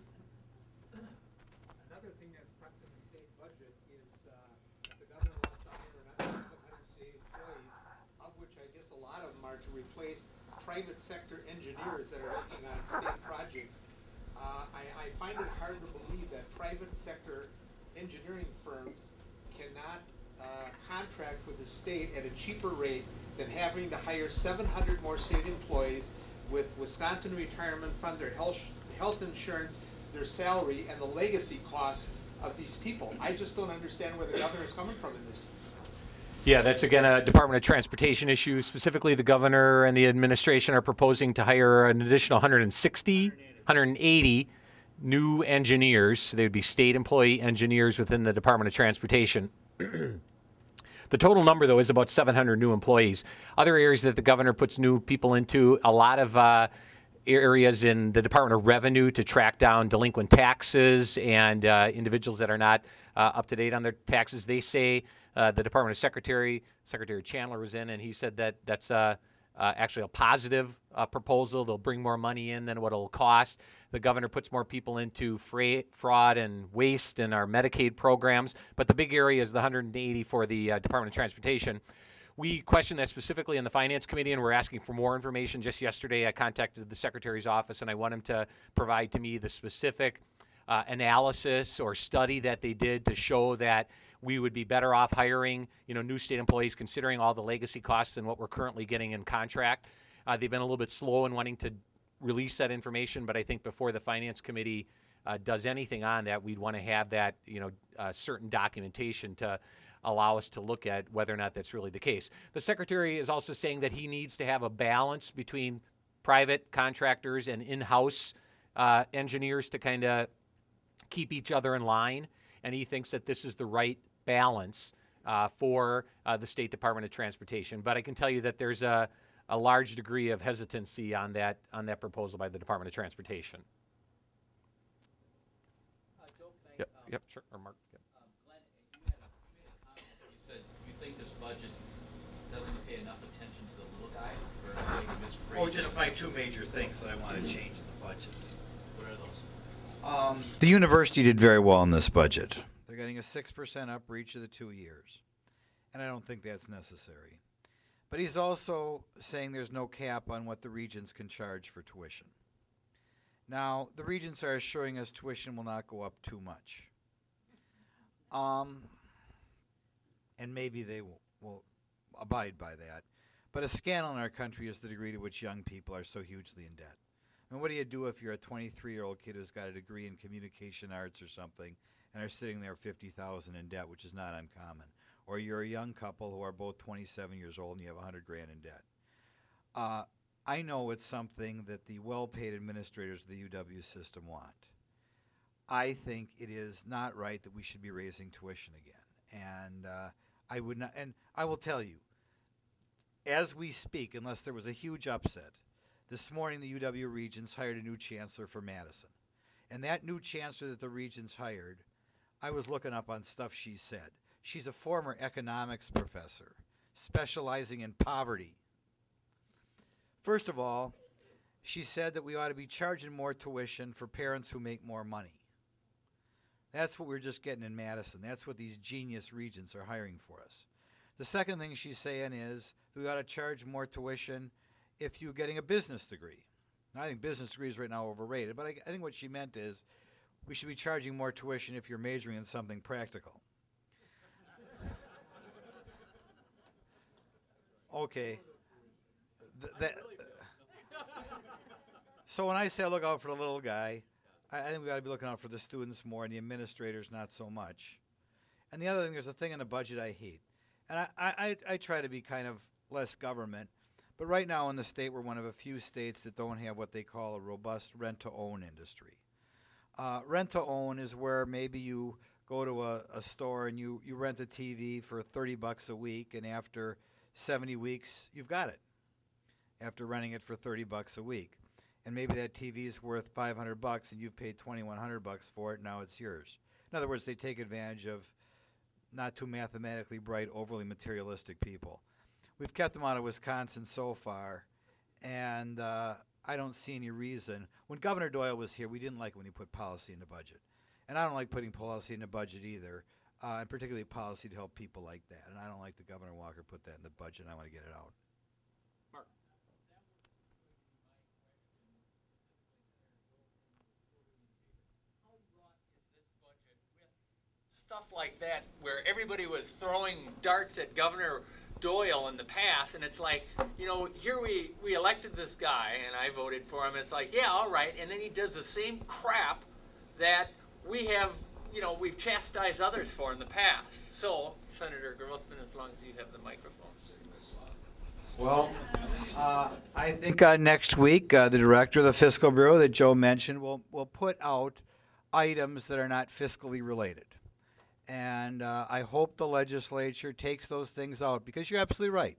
Another thing that's tucked in the state budget is, uh, the governor wants to hire another seven hundred state employees, of which I guess a lot of them are to replace private sector engineers that are working on state projects. Uh, I, I find it hard to believe that private sector engineering firms cannot, uh, contract with the state at a cheaper rate than having to hire seven hundred more state employees with Wisconsin Retirement Fund, their health, health insurance, their salary, and the legacy costs of these people. I just don't understand where the governor is coming from in this. Yeah, that's again a Department of Transportation issue. Specifically, the governor and the administration are proposing to hire an additional 160, 180 new engineers. They would be state employee engineers within the Department of Transportation. [CLEARS THROAT] The total number, though, is about 700 new employees. Other areas that the governor puts new people into, a lot of uh, areas in the Department of Revenue to track down delinquent taxes and uh, individuals that are not uh, up to date on their taxes. They say uh, the Department of Secretary, Secretary Chandler was in, and he said that that's uh, uh, actually a positive uh, proposal. They'll bring more money in than what it'll cost. The governor puts more people into fra- fraud and waste in our Medicaid programs. But the big area is the 180 for the uh, Department of Transportation. We questioned that specifically in the Finance Committee, and we're asking for more information. Just yesterday, I contacted the Secretary's office, and I want him to provide to me the specific uh, analysis or study that they did to show that we would be better off hiring, you know, new state employees, considering all the legacy costs and what we're currently getting in contract. Uh, they've been a little bit slow in wanting to release that information, but I think before the Finance Committee uh, does anything on that, we'd want to have that, you know, uh, certain documentation to allow us to look at whether or not that's really the case. The Secretary is also saying that he needs to have a balance between private contractors and in-house uh, engineers to kind of keep each other in line, and he thinks that this is the right balance uh, for uh, the State Department of Transportation. But I can tell you that there's a, a large degree of hesitancy on that on that proposal by the Department of Transportation. Yep, yep, sure, or Mark. Yep. You said you think this budget doesn't pay enough attention to the little guy, or maybe Oh, just my two major things that I want to change in the budget. What are those? Um, The university did very well in this budget. Getting a 6% up for each of the two years. And I don't think that's necessary. But he's also saying there's no cap on what the regents can charge for tuition. Now, the regents are assuring us tuition will not go up too much. Um, and maybe they will, will abide by that. But a scandal in our country is the degree to which young people are so hugely in debt. I mean, what do you do if you're a 23 year old kid who's got a degree in communication arts or something and are sitting there 50,000 in debt, which is not uncommon? Or you're a young couple who are both 27 years old and you have 100 grand in debt. Uh, I know it's something that the well paid administrators of the UW system want. I think it is not right that we should be raising tuition again. And uh, I would not, and I will tell you, as we speak, unless there was a huge upset, this morning the UW Regents hired a new chancellor for Madison. And that new chancellor that the Regents hired, I was looking up on stuff she said. She's a former economics professor, specializing in poverty. First of all, she said that we ought to be charging more tuition for parents who make more money. That's what we're just getting in Madison. That's what these genius regents are hiring for us. The second thing she's saying is we ought to charge more tuition if you're getting a business degree. Now, I think business degrees right now are overrated, but I, I think what she meant is we should be charging more tuition if you're majoring in something practical. okay. Th- that, so when I say look out for the little guy, I, I think we've got to be looking out for the students more and the administrators not so much. And the other thing, there's a thing in the budget I hate, and I, I, I, I try to be kind of less government, but right now in the state we're one of a few states that don't have what they call a robust rent-to-own industry. Uh, rent-to-own is where maybe you go to a, a store and you, you rent a TV for 30 bucks a week, and after 70 weeks you've got it after renting it for 30 bucks a week. And maybe that TV is worth 500 bucks and you've paid 2100 bucks for it, now it's yours. In other words, they take advantage of not too mathematically bright, overly materialistic people. We've kept them out of Wisconsin so far, and uh, I don't see any reason. When Governor Doyle was here, we didn't like when he put policy in the budget. And I don't like putting policy in the budget either, uh, and particularly policy to help people like that. And I don't like the Governor Walker put that in the budget, and I want to get it out. Mark. How broad is this budget? Well stuff like that where everybody was throwing darts at Governor Doyle in the past, and it's like, you know, here we we elected this guy, and I voted for him. It's like, yeah, all right, and then he does the same crap that we have, you know, we've chastised others for in the past. So, Senator Grothman, as long as you have the microphone. Well, uh, I think uh, next week, uh, the director of the fiscal bureau that Joe mentioned will will put out items that are not fiscally related. And uh, I hope the legislature takes those things out because you're absolutely right.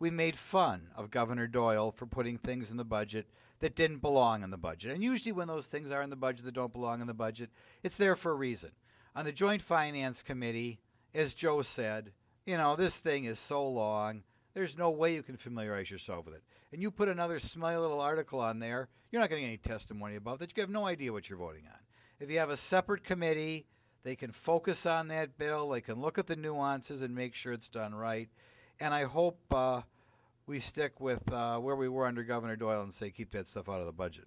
We made fun of Governor Doyle for putting things in the budget that didn't belong in the budget. And usually, when those things are in the budget that don't belong in the budget, it's there for a reason. On the Joint Finance Committee, as Joe said, you know, this thing is so long, there's no way you can familiarize yourself with it. And you put another smelly little article on there, you're not getting any testimony about that. You have no idea what you're voting on. If you have a separate committee, they can focus on that bill. They can look at the nuances and make sure it's done right. And I hope uh, we stick with uh, where we were under Governor Doyle and say keep that stuff out of the budget.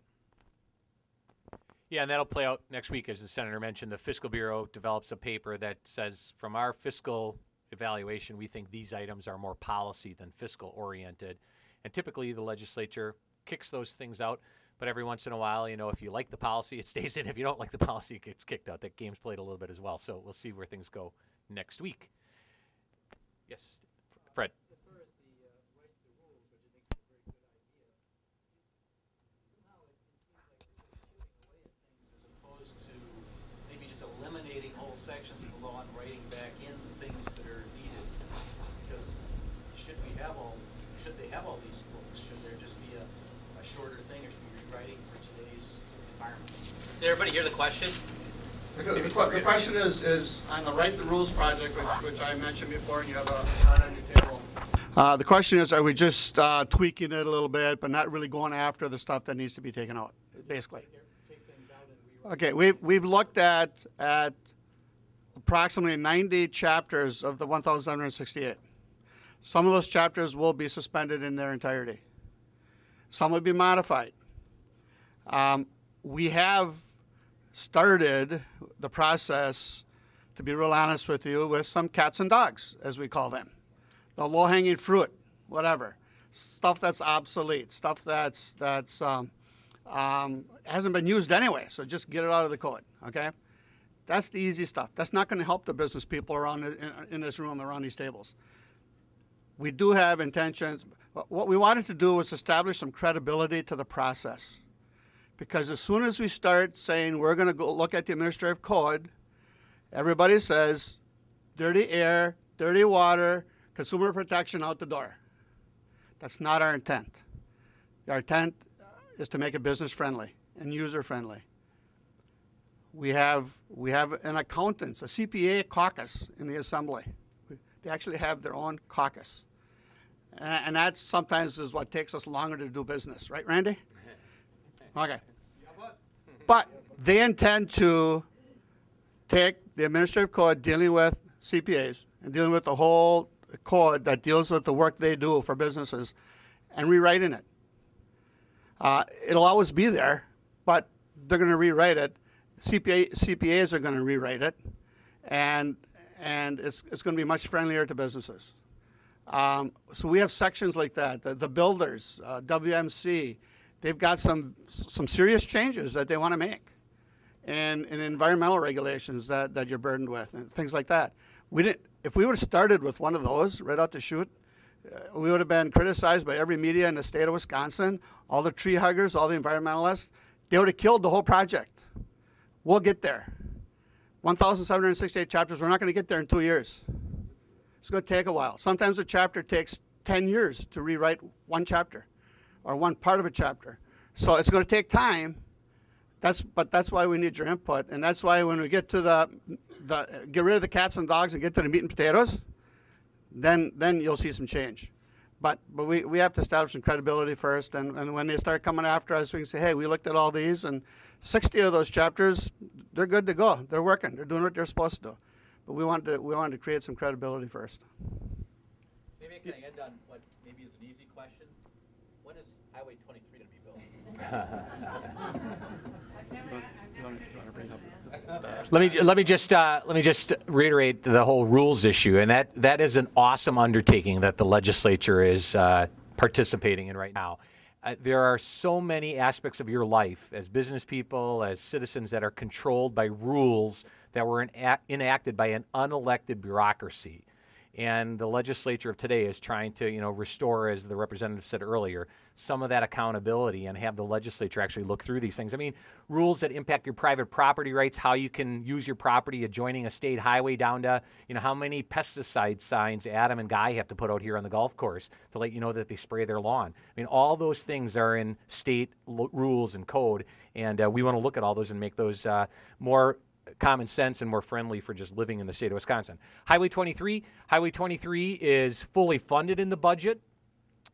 Yeah, and that'll play out next week, as the senator mentioned. The fiscal bureau develops a paper that says, from our fiscal evaluation, we think these items are more policy than fiscal oriented. And typically, the legislature kicks those things out. But every once in a while, you know, if you like the policy, [LAUGHS] it stays in. If you don't like the policy, it gets kicked out. That game's played a little bit as well. So we'll see where things go next week. Yes, Fred. Eliminating whole sections of the law and writing back in the things that are needed. Because should we have all, should they have all these books? Should there just be a, a shorter thing, or should we be rewriting for today's environment? Did everybody hear the question? Because the the question is, is on the Write the Rules project, which, which I mentioned before, and you have a chart on your table. Uh, the question is, are we just uh, tweaking it a little bit, but not really going after the stuff that needs to be taken out, basically? Okay, we've, we've looked at, at approximately 90 chapters of the 1,768. Some of those chapters will be suspended in their entirety. Some will be modified. Um, we have started the process, to be real honest with you, with some cats and dogs, as we call them. The low-hanging fruit, whatever. Stuff that's obsolete, stuff that's, that's um, um, hasn't been used anyway, so just get it out of the code, okay? That's the easy stuff. That's not going to help the business people around in, in this room, around these tables. We do have intentions. What we wanted to do was establish some credibility to the process. Because as soon as we start saying we're going to go look at the administrative code, everybody says dirty air, dirty water, consumer protection out the door. That's not our intent. Our intent is to make it business friendly and user friendly. We have, we have an accountants, a CPA caucus in the assembly. They actually have their own caucus. And, and that sometimes is what takes us longer to do business, right, Randy? Okay. But they intend to take the administrative code dealing with CPAs and dealing with the whole code that deals with the work they do for businesses and rewriting it. Uh, it'll always be there, but they're going to rewrite it. CPA, CPAs are going to rewrite it, and and it's it's going to be much friendlier to businesses. Um, so we have sections like that. The, the builders, uh, WMC, they've got some some serious changes that they want to make, and, and environmental regulations that, that you're burdened with, and things like that. We didn't. If we would have started with one of those right out the chute, uh, we would have been criticized by every media in the state of Wisconsin, all the tree huggers, all the environmentalists. They would have killed the whole project. We'll get there. 1,768 chapters, we're not going to get there in two years. It's going to take a while. Sometimes a chapter takes 10 years to rewrite one chapter. Or one part of a chapter. So it's going to take time. That's but that's why we need your input, and that's why when we get to the the get rid of the cats and dogs and get to the meat and potatoes, then then you'll see some change. But but we, we have to establish some credibility first, and, and when they start coming after us, we can say, hey, we looked at all these, and 60 of those chapters, they're good to go. They're working. They're doing what they're supposed to do. But we wanted to we wanted to create some credibility first. Maybe I can end on what maybe is an easy question. When is Highway 23 going to be built? [LAUGHS] [LAUGHS] Let me let me just uh, let me just reiterate the whole rules issue, and that that is an awesome undertaking that the legislature is uh, participating in right now. Uh, there are so many aspects of your life as business people, as citizens, that are controlled by rules that were ena- enacted by an unelected bureaucracy. And the legislature of today is trying to, you know, restore, as the representative said earlier, some of that accountability and have the legislature actually look through these things. I mean, rules that impact your private property rights, how you can use your property adjoining a state highway down to, you know, how many pesticide signs Adam and Guy have to put out here on the golf course to let you know that they spray their lawn. I mean, all those things are in state rules and code, and uh, we want to look at all those and make those uh, more common sense and more friendly for just living in the state of Wisconsin. Highway 23, Highway 23 is fully funded in the budget.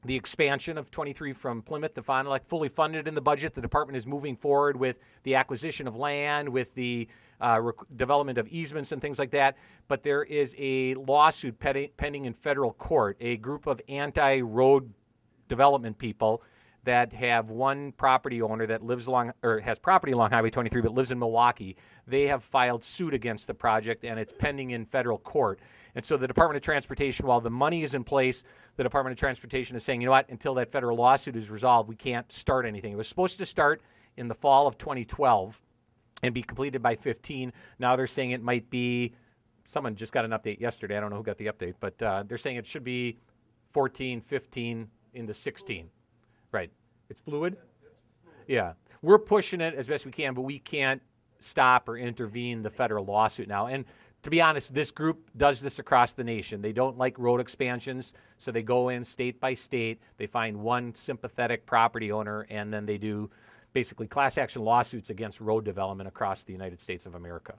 The expansion of 23 from Plymouth to Fond du Lac fully funded in the budget. The department is moving forward with the acquisition of land, with the uh, development of easements and things like that. But there is a lawsuit pendi- pending in federal court. A group of anti-road development people that have one property owner that lives along or has property along Highway 23 but lives in Milwaukee. They have filed suit against the project and it's pending in federal court. And so the Department of Transportation, while the money is in place, the Department of Transportation is saying, you know what, until that federal lawsuit is resolved, we can't start anything. It was supposed to start in the fall of 2012 and be completed by 15. Now they're saying it might be, someone just got an update yesterday. I don't know who got the update, but uh, they're saying it should be 14, 15 into 16. Right. It's fluid? Yeah. We're pushing it as best we can, but we can't stop or intervene the federal lawsuit now. And to be honest, this group does this across the nation. They don't like road expansions, so they go in state by state. They find one sympathetic property owner, and then they do basically class action lawsuits against road development across the United States of America.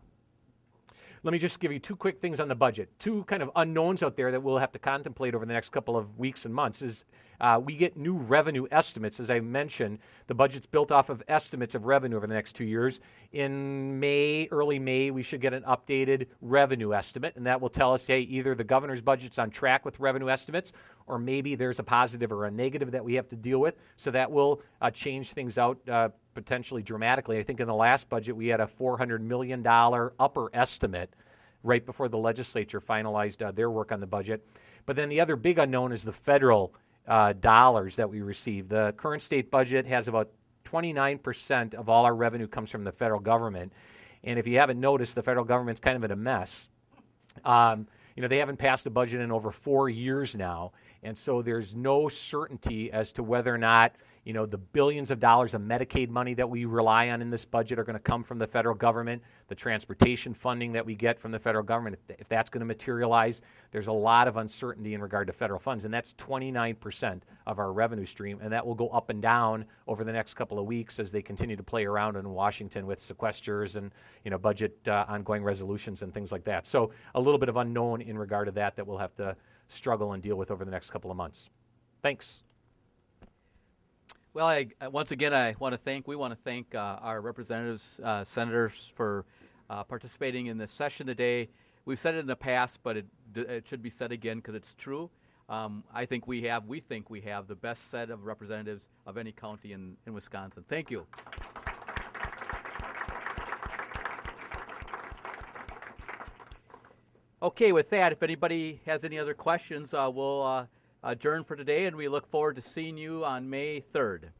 Let me just give you two quick things on the budget. Two kind of unknowns out there that we'll have to contemplate over the next couple of weeks and months is uh, we get new revenue estimates. As I mentioned, the budget's built off of estimates of revenue over the next two years. In May, early May, we should get an updated revenue estimate, and that will tell us, hey, either the governor's budget's on track with revenue estimates, or maybe there's a positive or a negative that we have to deal with. So that will uh, change things out uh, potentially dramatically. I think in the last budget we had a $400 million upper estimate right before the legislature finalized uh, their work on the budget. But then the other big unknown is the federal uh, dollars that we receive. The current state budget has about 29% of all our revenue comes from the federal government. And if you haven't noticed, the federal government's kind of in a mess. Um, you know, they haven't passed a budget in over four years now. And so there's no certainty as to whether or not, you know, the billions of dollars of Medicaid money that we rely on in this budget are going to come from the federal government, the transportation funding that we get from the federal government, if, that's going to materialize. There's a lot of uncertainty in regard to federal funds, and that's 29% of our revenue stream, and that will go up and down over the next couple of weeks as they continue to play around in Washington with sequesters and, you know, budget uh, ongoing resolutions and things like that. So a little bit of unknown in regard to that that we'll have to struggle and deal with over the next couple of months. Thanks. Well, I, uh, once again, I want to thank, we want to thank uh, our representatives, uh, senators for uh, participating in this session today. We've said it in the past, but it, it should be said again because it's true. Um, I think we have, we think we have the best set of representatives of any county in, in Wisconsin. Thank you. Okay, with that, if anybody has any other questions, uh, we'll adjourn for today and we look forward to seeing you on May 3rd.